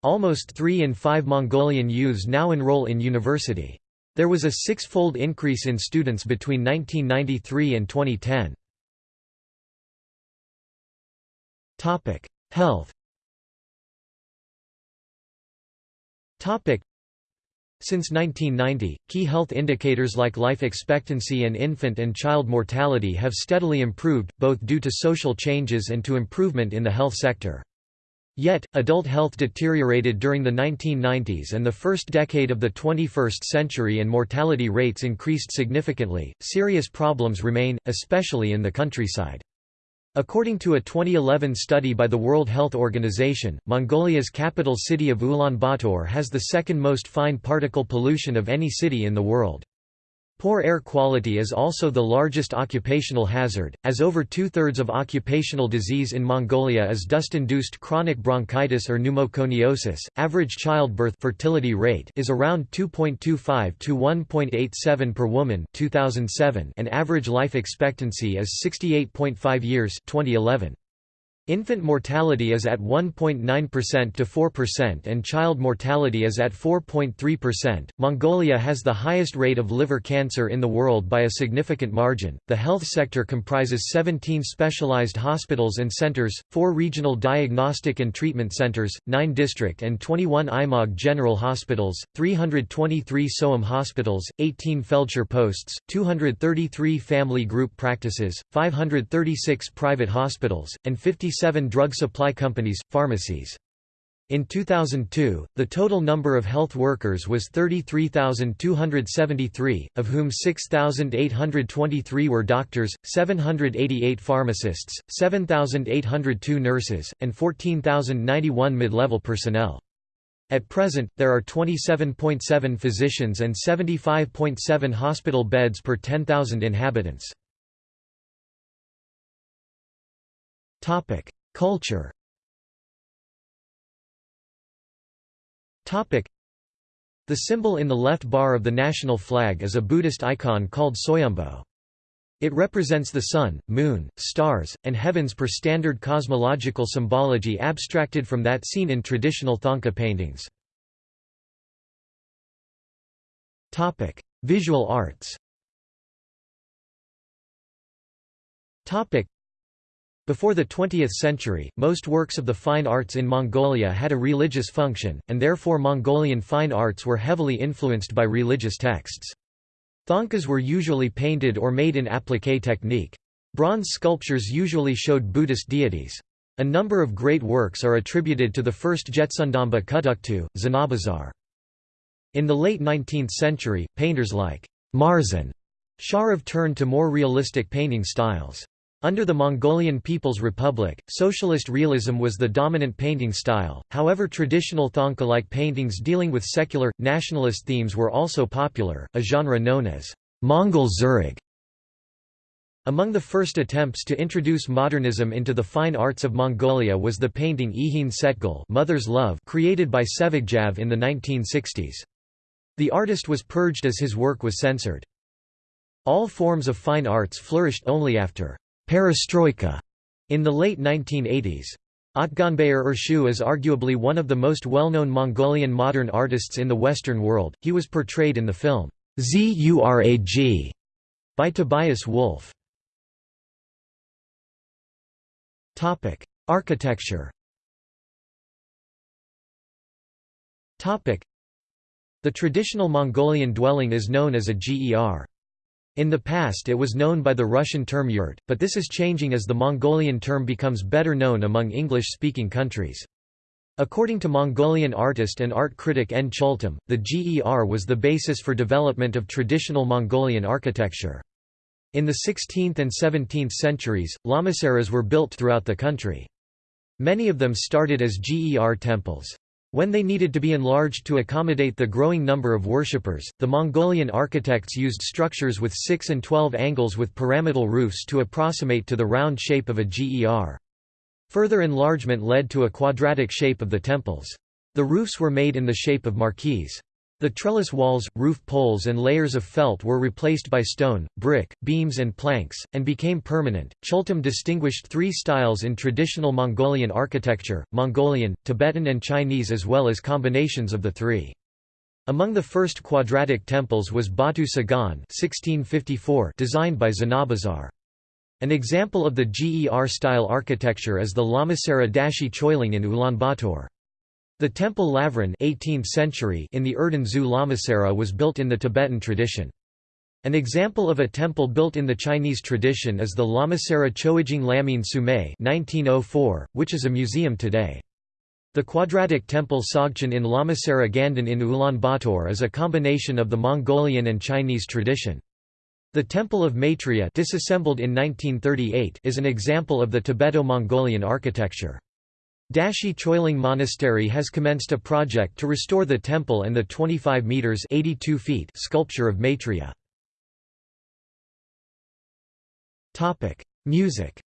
Almost 3 in 5 Mongolian youths now enroll in university. There was a six-fold increase in students between 1993 and 2010. Health since 1990, key health indicators like life expectancy and infant and child mortality have steadily improved, both due to social changes and to improvement in the health sector. Yet, adult health deteriorated during the 1990s and the first decade of the 21st century and mortality rates increased significantly. Serious problems remain, especially in the countryside. According to a 2011 study by the World Health Organization, Mongolia's capital city of Ulaanbaatar has the second most fine particle pollution of any city in the world. Poor air quality is also the largest occupational hazard, as over two-thirds of occupational disease in Mongolia is dust-induced chronic bronchitis or pneumoconiosis. Average childbirth fertility rate is around 2.25 to 1.87 per woman 2007 and average life expectancy is 68.5 years 2011. Infant mortality is at 1.9% to 4% and child mortality is at 4.3%. Mongolia has the highest rate of liver cancer in the world by a significant margin. The health sector comprises 17 specialized hospitals and centers, 4 regional diagnostic and treatment centers, 9 district and 21 aimag general hospitals, 323 soum hospitals, 18 feldsher posts, 233 family group practices, 536 private hospitals, and 50 Seven drug supply companies, pharmacies. In 2002, the total number of health workers was 33,273, of whom 6,823 were doctors, 788 pharmacists, 7,802 nurses, and 14,091 mid-level personnel. At present, there are 27.7 physicians and 75.7 hospital beds per 10,000 inhabitants. Topic: Culture. Topic: The symbol in the left bar of the national flag is a Buddhist icon called Soyombo. It represents the sun, moon, stars, and heavens per standard cosmological symbology abstracted from that seen in traditional Thangka paintings. Topic: Visual arts. Topic: before the 20th century, most works of the fine arts in Mongolia had a religious function, and therefore Mongolian fine arts were heavily influenced by religious texts. Thangkas were usually painted or made in appliqué technique. Bronze sculptures usually showed Buddhist deities. A number of great works are attributed to the first Jebtsundamba Kutuktu, Zanabazar. In the late 19th century, painters like Marzan Sharav turned to more realistic painting styles. Under the Mongolian People's Republic, socialist realism was the dominant painting style, however traditional Thangka-like paintings dealing with secular, nationalist themes were also popular, a genre known as Mongol Zurug. Among the first attempts to introduce modernism into the fine arts of Mongolia was the painting Ihin Setgul Mother's Love created by Tsevegjav in the 1960s. The artist was purged as his work was censored. All forms of fine arts flourished only after perestroika in the late 1980s. Otgonbayar Ershu is arguably one of the most well-known Mongolian modern artists in the Western world. He was portrayed in the film Zurag by Tobias Wolff. Topic: Architecture. Topic: The traditional Mongolian dwelling is known as a ger. In the past it was known by the Russian term yurt, but this is changing as the Mongolian term becomes better known among English-speaking countries. According to Mongolian artist and art critic N. Chultem, the GER was the basis for development of traditional Mongolian architecture. In the 16th and 17th centuries, lamaseries were built throughout the country. Many of them started as GER temples. When they needed to be enlarged to accommodate the growing number of worshippers, the Mongolian architects used structures with 6 and 12 angles with pyramidal roofs to approximate to the round shape of a GER. Further enlargement led to a quadratic shape of the temples. The roofs were made in the shape of marquees. The trellis walls, roof poles and layers of felt were replaced by stone, brick, beams and planks, and became permanent. Chultem distinguished three styles in traditional Mongolian architecture, Mongolian, Tibetan and Chinese as well as combinations of the three. Among the first quadratic temples was Batu Tsagaan 1654 designed by Zanabazar. An example of the GER-style architecture is the Lamasery Dashi Choiling in Ulaanbaatar. The temple Lavran 18th century in the Erdene Zuu Lamasery was built in the Tibetan tradition. An example of a temple built in the Chinese tradition is the Lamasery Choijing Lamin Sumei 1904, which is a museum today. The quadratic temple Sogchen in Lamasery Gandan in Ulaanbaatar is a combination of the Mongolian and Chinese tradition. The Temple of Maitreya disassembled in 1938 is an example of the Tibeto-Mongolian architecture. Dashi Choiling Monastery has commenced a project to restore the temple and the 25 meters (82 feet) sculpture of Maitreya. Music.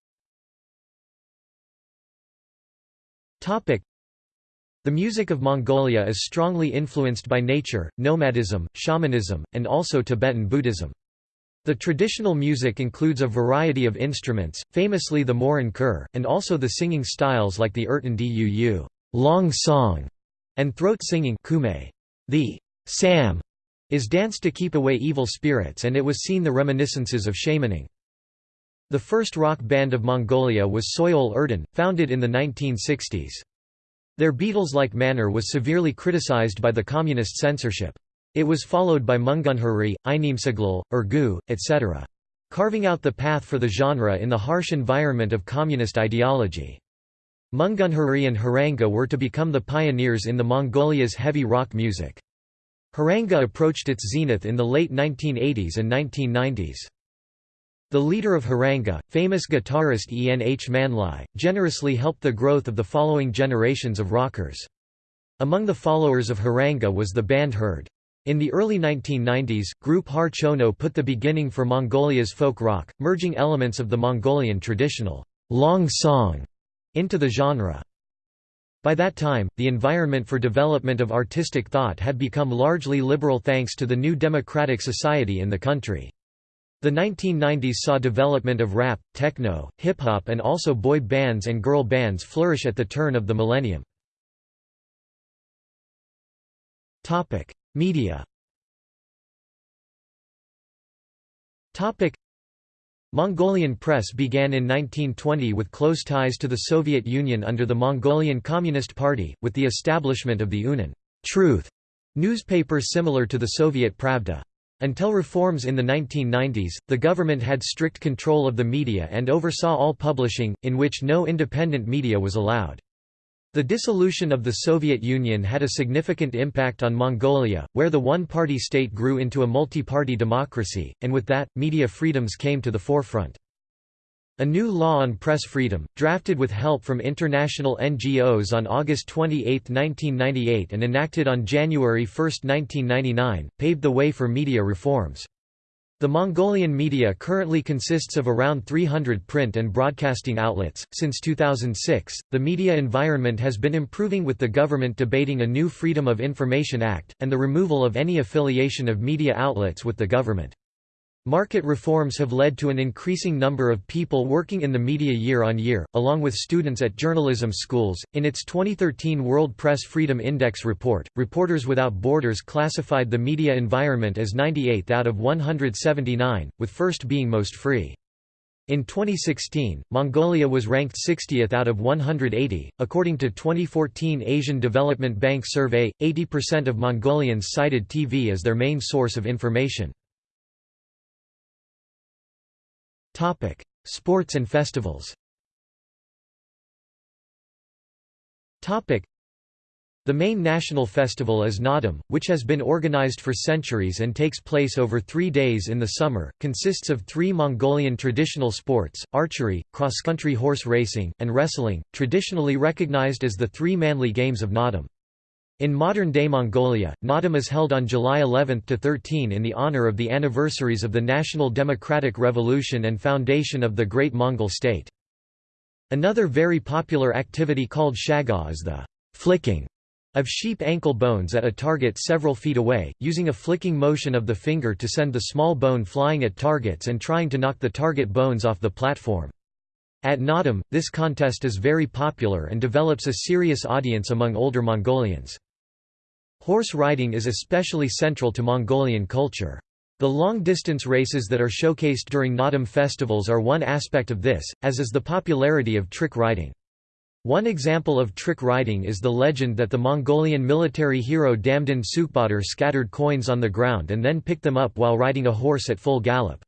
The music of Mongolia is strongly influenced by nature, nomadism, shamanism, and also Tibetan Buddhism. The traditional music includes a variety of instruments, famously the morin khur, and also the singing styles like the urtyn duu long song, and throat singing kume. The sam is danced to keep away evil spirits and it was seen the reminiscences of shamaning. The first rock band of Mongolia was Soyol Erdene, founded in the 1960s. Their Beatles-like manner was severely criticized by the communist censorship. It was followed by Mungunhuri, Inimsaglal, Urgu, etc. Carving out the path for the genre in the harsh environment of communist ideology. Mungunhuri and Haranga were to become the pioneers in the Mongolia's heavy rock music. Haranga approached its zenith in the late 1980s and 1990s. The leader of Haranga, famous guitarist En H. Manlai, generously helped the growth of the following generations of rockers. Among the followers of Haranga was the band Herd. In the early 1990s, group Har Chono put the beginning for Mongolia's folk rock, merging elements of the Mongolian traditional long song into the genre. By that time, the environment for development of artistic thought had become largely liberal thanks to the new democratic society in the country. The 1990s saw development of rap, techno, hip-hop and also boy bands and girl bands flourish at the turn of the millennium. Media Mongolian press began in 1920 with close ties to the Soviet Union under the Mongolian Communist Party, with the establishment of the Unen Truth newspaper similar to the Soviet Pravda. Until reforms in the 1990s, the government had strict control of the media and oversaw all publishing, in which no independent media was allowed. The dissolution of the Soviet Union had a significant impact on Mongolia, where the one-party state grew into a multi-party democracy, and with that, media freedoms came to the forefront. A new law on press freedom, drafted with help from international NGOs on August 28, 1998 and enacted on January 1, 1999, paved the way for media reforms. The Mongolian media currently consists of around 300 print and broadcasting outlets. Since 2006, the media environment has been improving with the government debating a new Freedom of Information Act, and the removal of any affiliation of media outlets with the government. Market reforms have led to an increasing number of people working in the media year on year, along with students at journalism schools. In its 2013 World Press Freedom Index report, Reporters Without Borders classified the media environment as 98th out of 179, with first being most free. In 2016, Mongolia was ranked 60th out of 180. According to 2014 Asian Development Bank survey, 80% of Mongolians cited TV as their main source of information. Topic: Sports and festivals. Topic: The main national festival is Naadam, which has been organized for centuries and takes place over three days in the summer, consists of three Mongolian traditional sports, archery, cross-country horse racing, and wrestling, traditionally recognized as the three manly games of Naadam. In modern-day Mongolia, Naadam is held on July 11 to 13 in the honor of the anniversaries of the National Democratic Revolution and foundation of the Great Mongol State. Another very popular activity called shaga is the flicking of sheep ankle bones at a target several feet away, using a flicking motion of the finger to send the small bone flying at targets and trying to knock the target bones off the platform. At Naadam, this contest is very popular and develops a serious audience among older Mongolians. Horse riding is especially central to Mongolian culture. The long-distance races that are showcased during Naadam festivals are one aspect of this, as is the popularity of trick riding. One example of trick riding is the legend that the Mongolian military hero Damdin Sükhbaatar scattered coins on the ground and then picked them up while riding a horse at full gallop.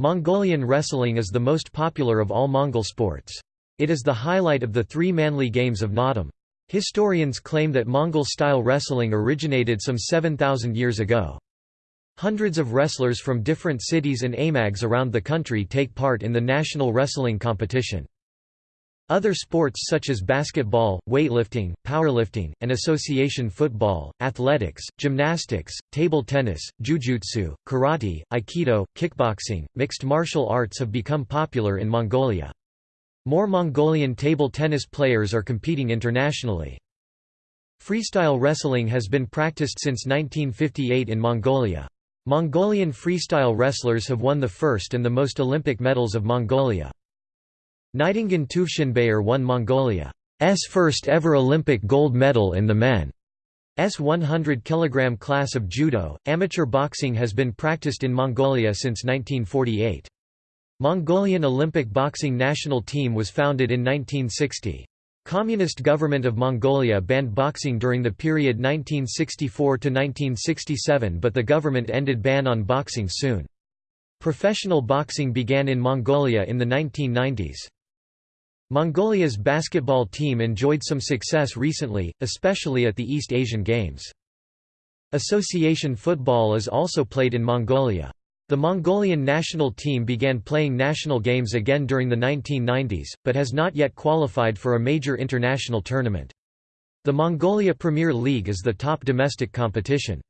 Mongolian wrestling is the most popular of all Mongol sports. It is the highlight of the three manly games of Naadam. Historians claim that Mongol-style wrestling originated some 7,000 years ago. Hundreds of wrestlers from different cities and aimags around the country take part in the national wrestling competition. Other sports such as basketball, weightlifting, powerlifting, and association football, athletics, gymnastics, table tennis, jujutsu, karate, aikido, kickboxing, mixed martial arts have become popular in Mongolia. More Mongolian table tennis players are competing internationally. Freestyle wrestling has been practiced since 1958 in Mongolia. Mongolian freestyle wrestlers have won the first and the most Olympic medals of Mongolia. Naidangiin Tüvshinbayar won Mongolia's first ever Olympic gold medal in the men's 100 kg class of judo. Amateur boxing has been practiced in Mongolia since 1948. Mongolian Olympic boxing national team was founded in 1960. Communist government of Mongolia banned boxing during the period 1964 to 1967 but the government ended ban on boxing soon. Professional boxing began in Mongolia in the 1990s. Mongolia's basketball team enjoyed some success recently, especially at the East Asian Games. Association football is also played in Mongolia. The Mongolian national team began playing national games again during the 1990s, but has not yet qualified for a major international tournament. The Mongolia Premier League is the top domestic competition.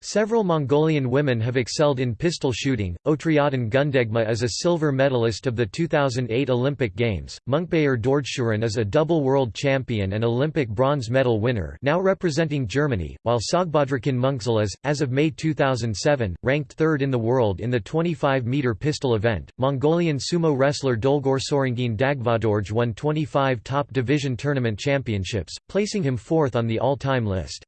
Several Mongolian women have excelled in pistol shooting. Otryadyn Gündegmaa is a silver medalist of the 2008 Olympic Games. Munkhbayar Dorjsuren is a double world champion and Olympic bronze medal winner, now representing Germany, while Tsogbadrakhyn Mönkhzul is, as of May 2007, ranked third in the world in the 25-meter pistol event. Mongolian sumo wrestler Dolgorsürengiin Dagvadorj won 25 top division tournament championships, placing him fourth on the all-time list.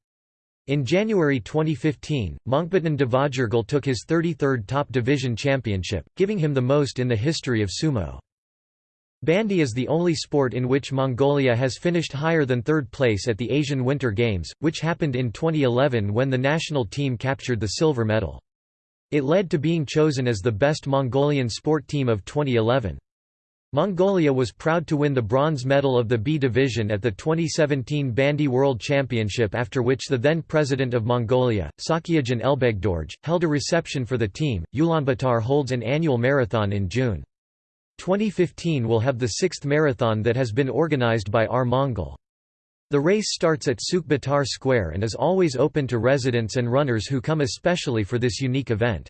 In January 2015, Mönkhbatyn Davaajargal took his 33rd top division championship, giving him the most in the history of sumo. Bandy is the only sport in which Mongolia has finished higher than third place at the Asian Winter Games, which happened in 2011 when the national team captured the silver medal. It led to being chosen as the best Mongolian sport team of 2011. Mongolia was proud to win the bronze medal of the B division at the 2017 Bandy World Championship after which the then president of Mongolia, Tsakhiagiin Elbegdorj, held a reception for the team. Ulaanbaatar holds an annual marathon in June. 2015 will have the sixth marathon that has been organized by R Mongol. The race starts at Sukh Square and is always open to residents and runners who come especially for this unique event.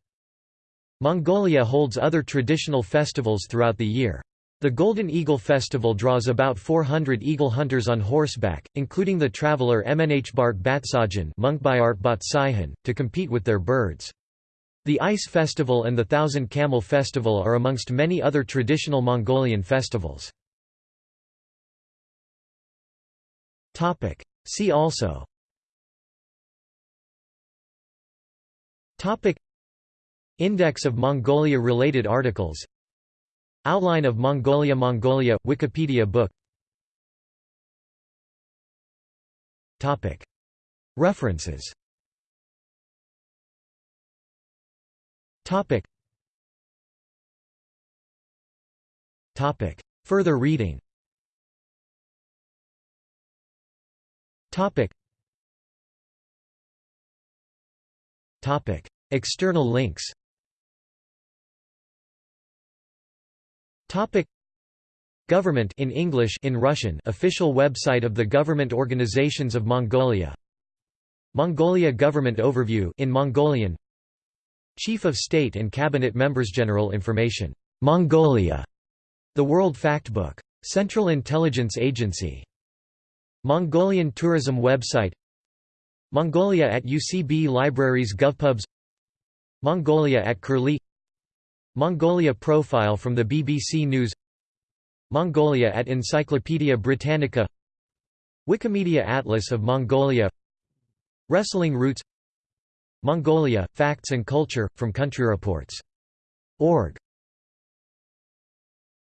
Mongolia holds other traditional festivals throughout the year. The Golden Eagle Festival draws about 400 eagle hunters on horseback, including the traveller Mnhbart Batsajan, to compete with their birds. The Ice Festival and the Thousand Camel Festival are amongst many other traditional Mongolian festivals. See also Index of Mongolia-related articles Outline of Mongolia Mongolia – Wikipedia book. References. Further reading. External links Government in English in Russian official website of the government organizations of Mongolia. Mongolia government overview in Mongolian. Chief of State and Cabinet Members General information. Mongolia. The World Factbook. Central Intelligence Agency. Mongolian tourism website. Mongolia at UCB Libraries GovPubs. Mongolia at Curlie Mongolia profile from the BBC News Mongolia at Encyclopaedia Britannica Wikimedia Atlas of Mongolia Wrestling Roots Mongolia, Facts and Culture, from Country Reports. Org.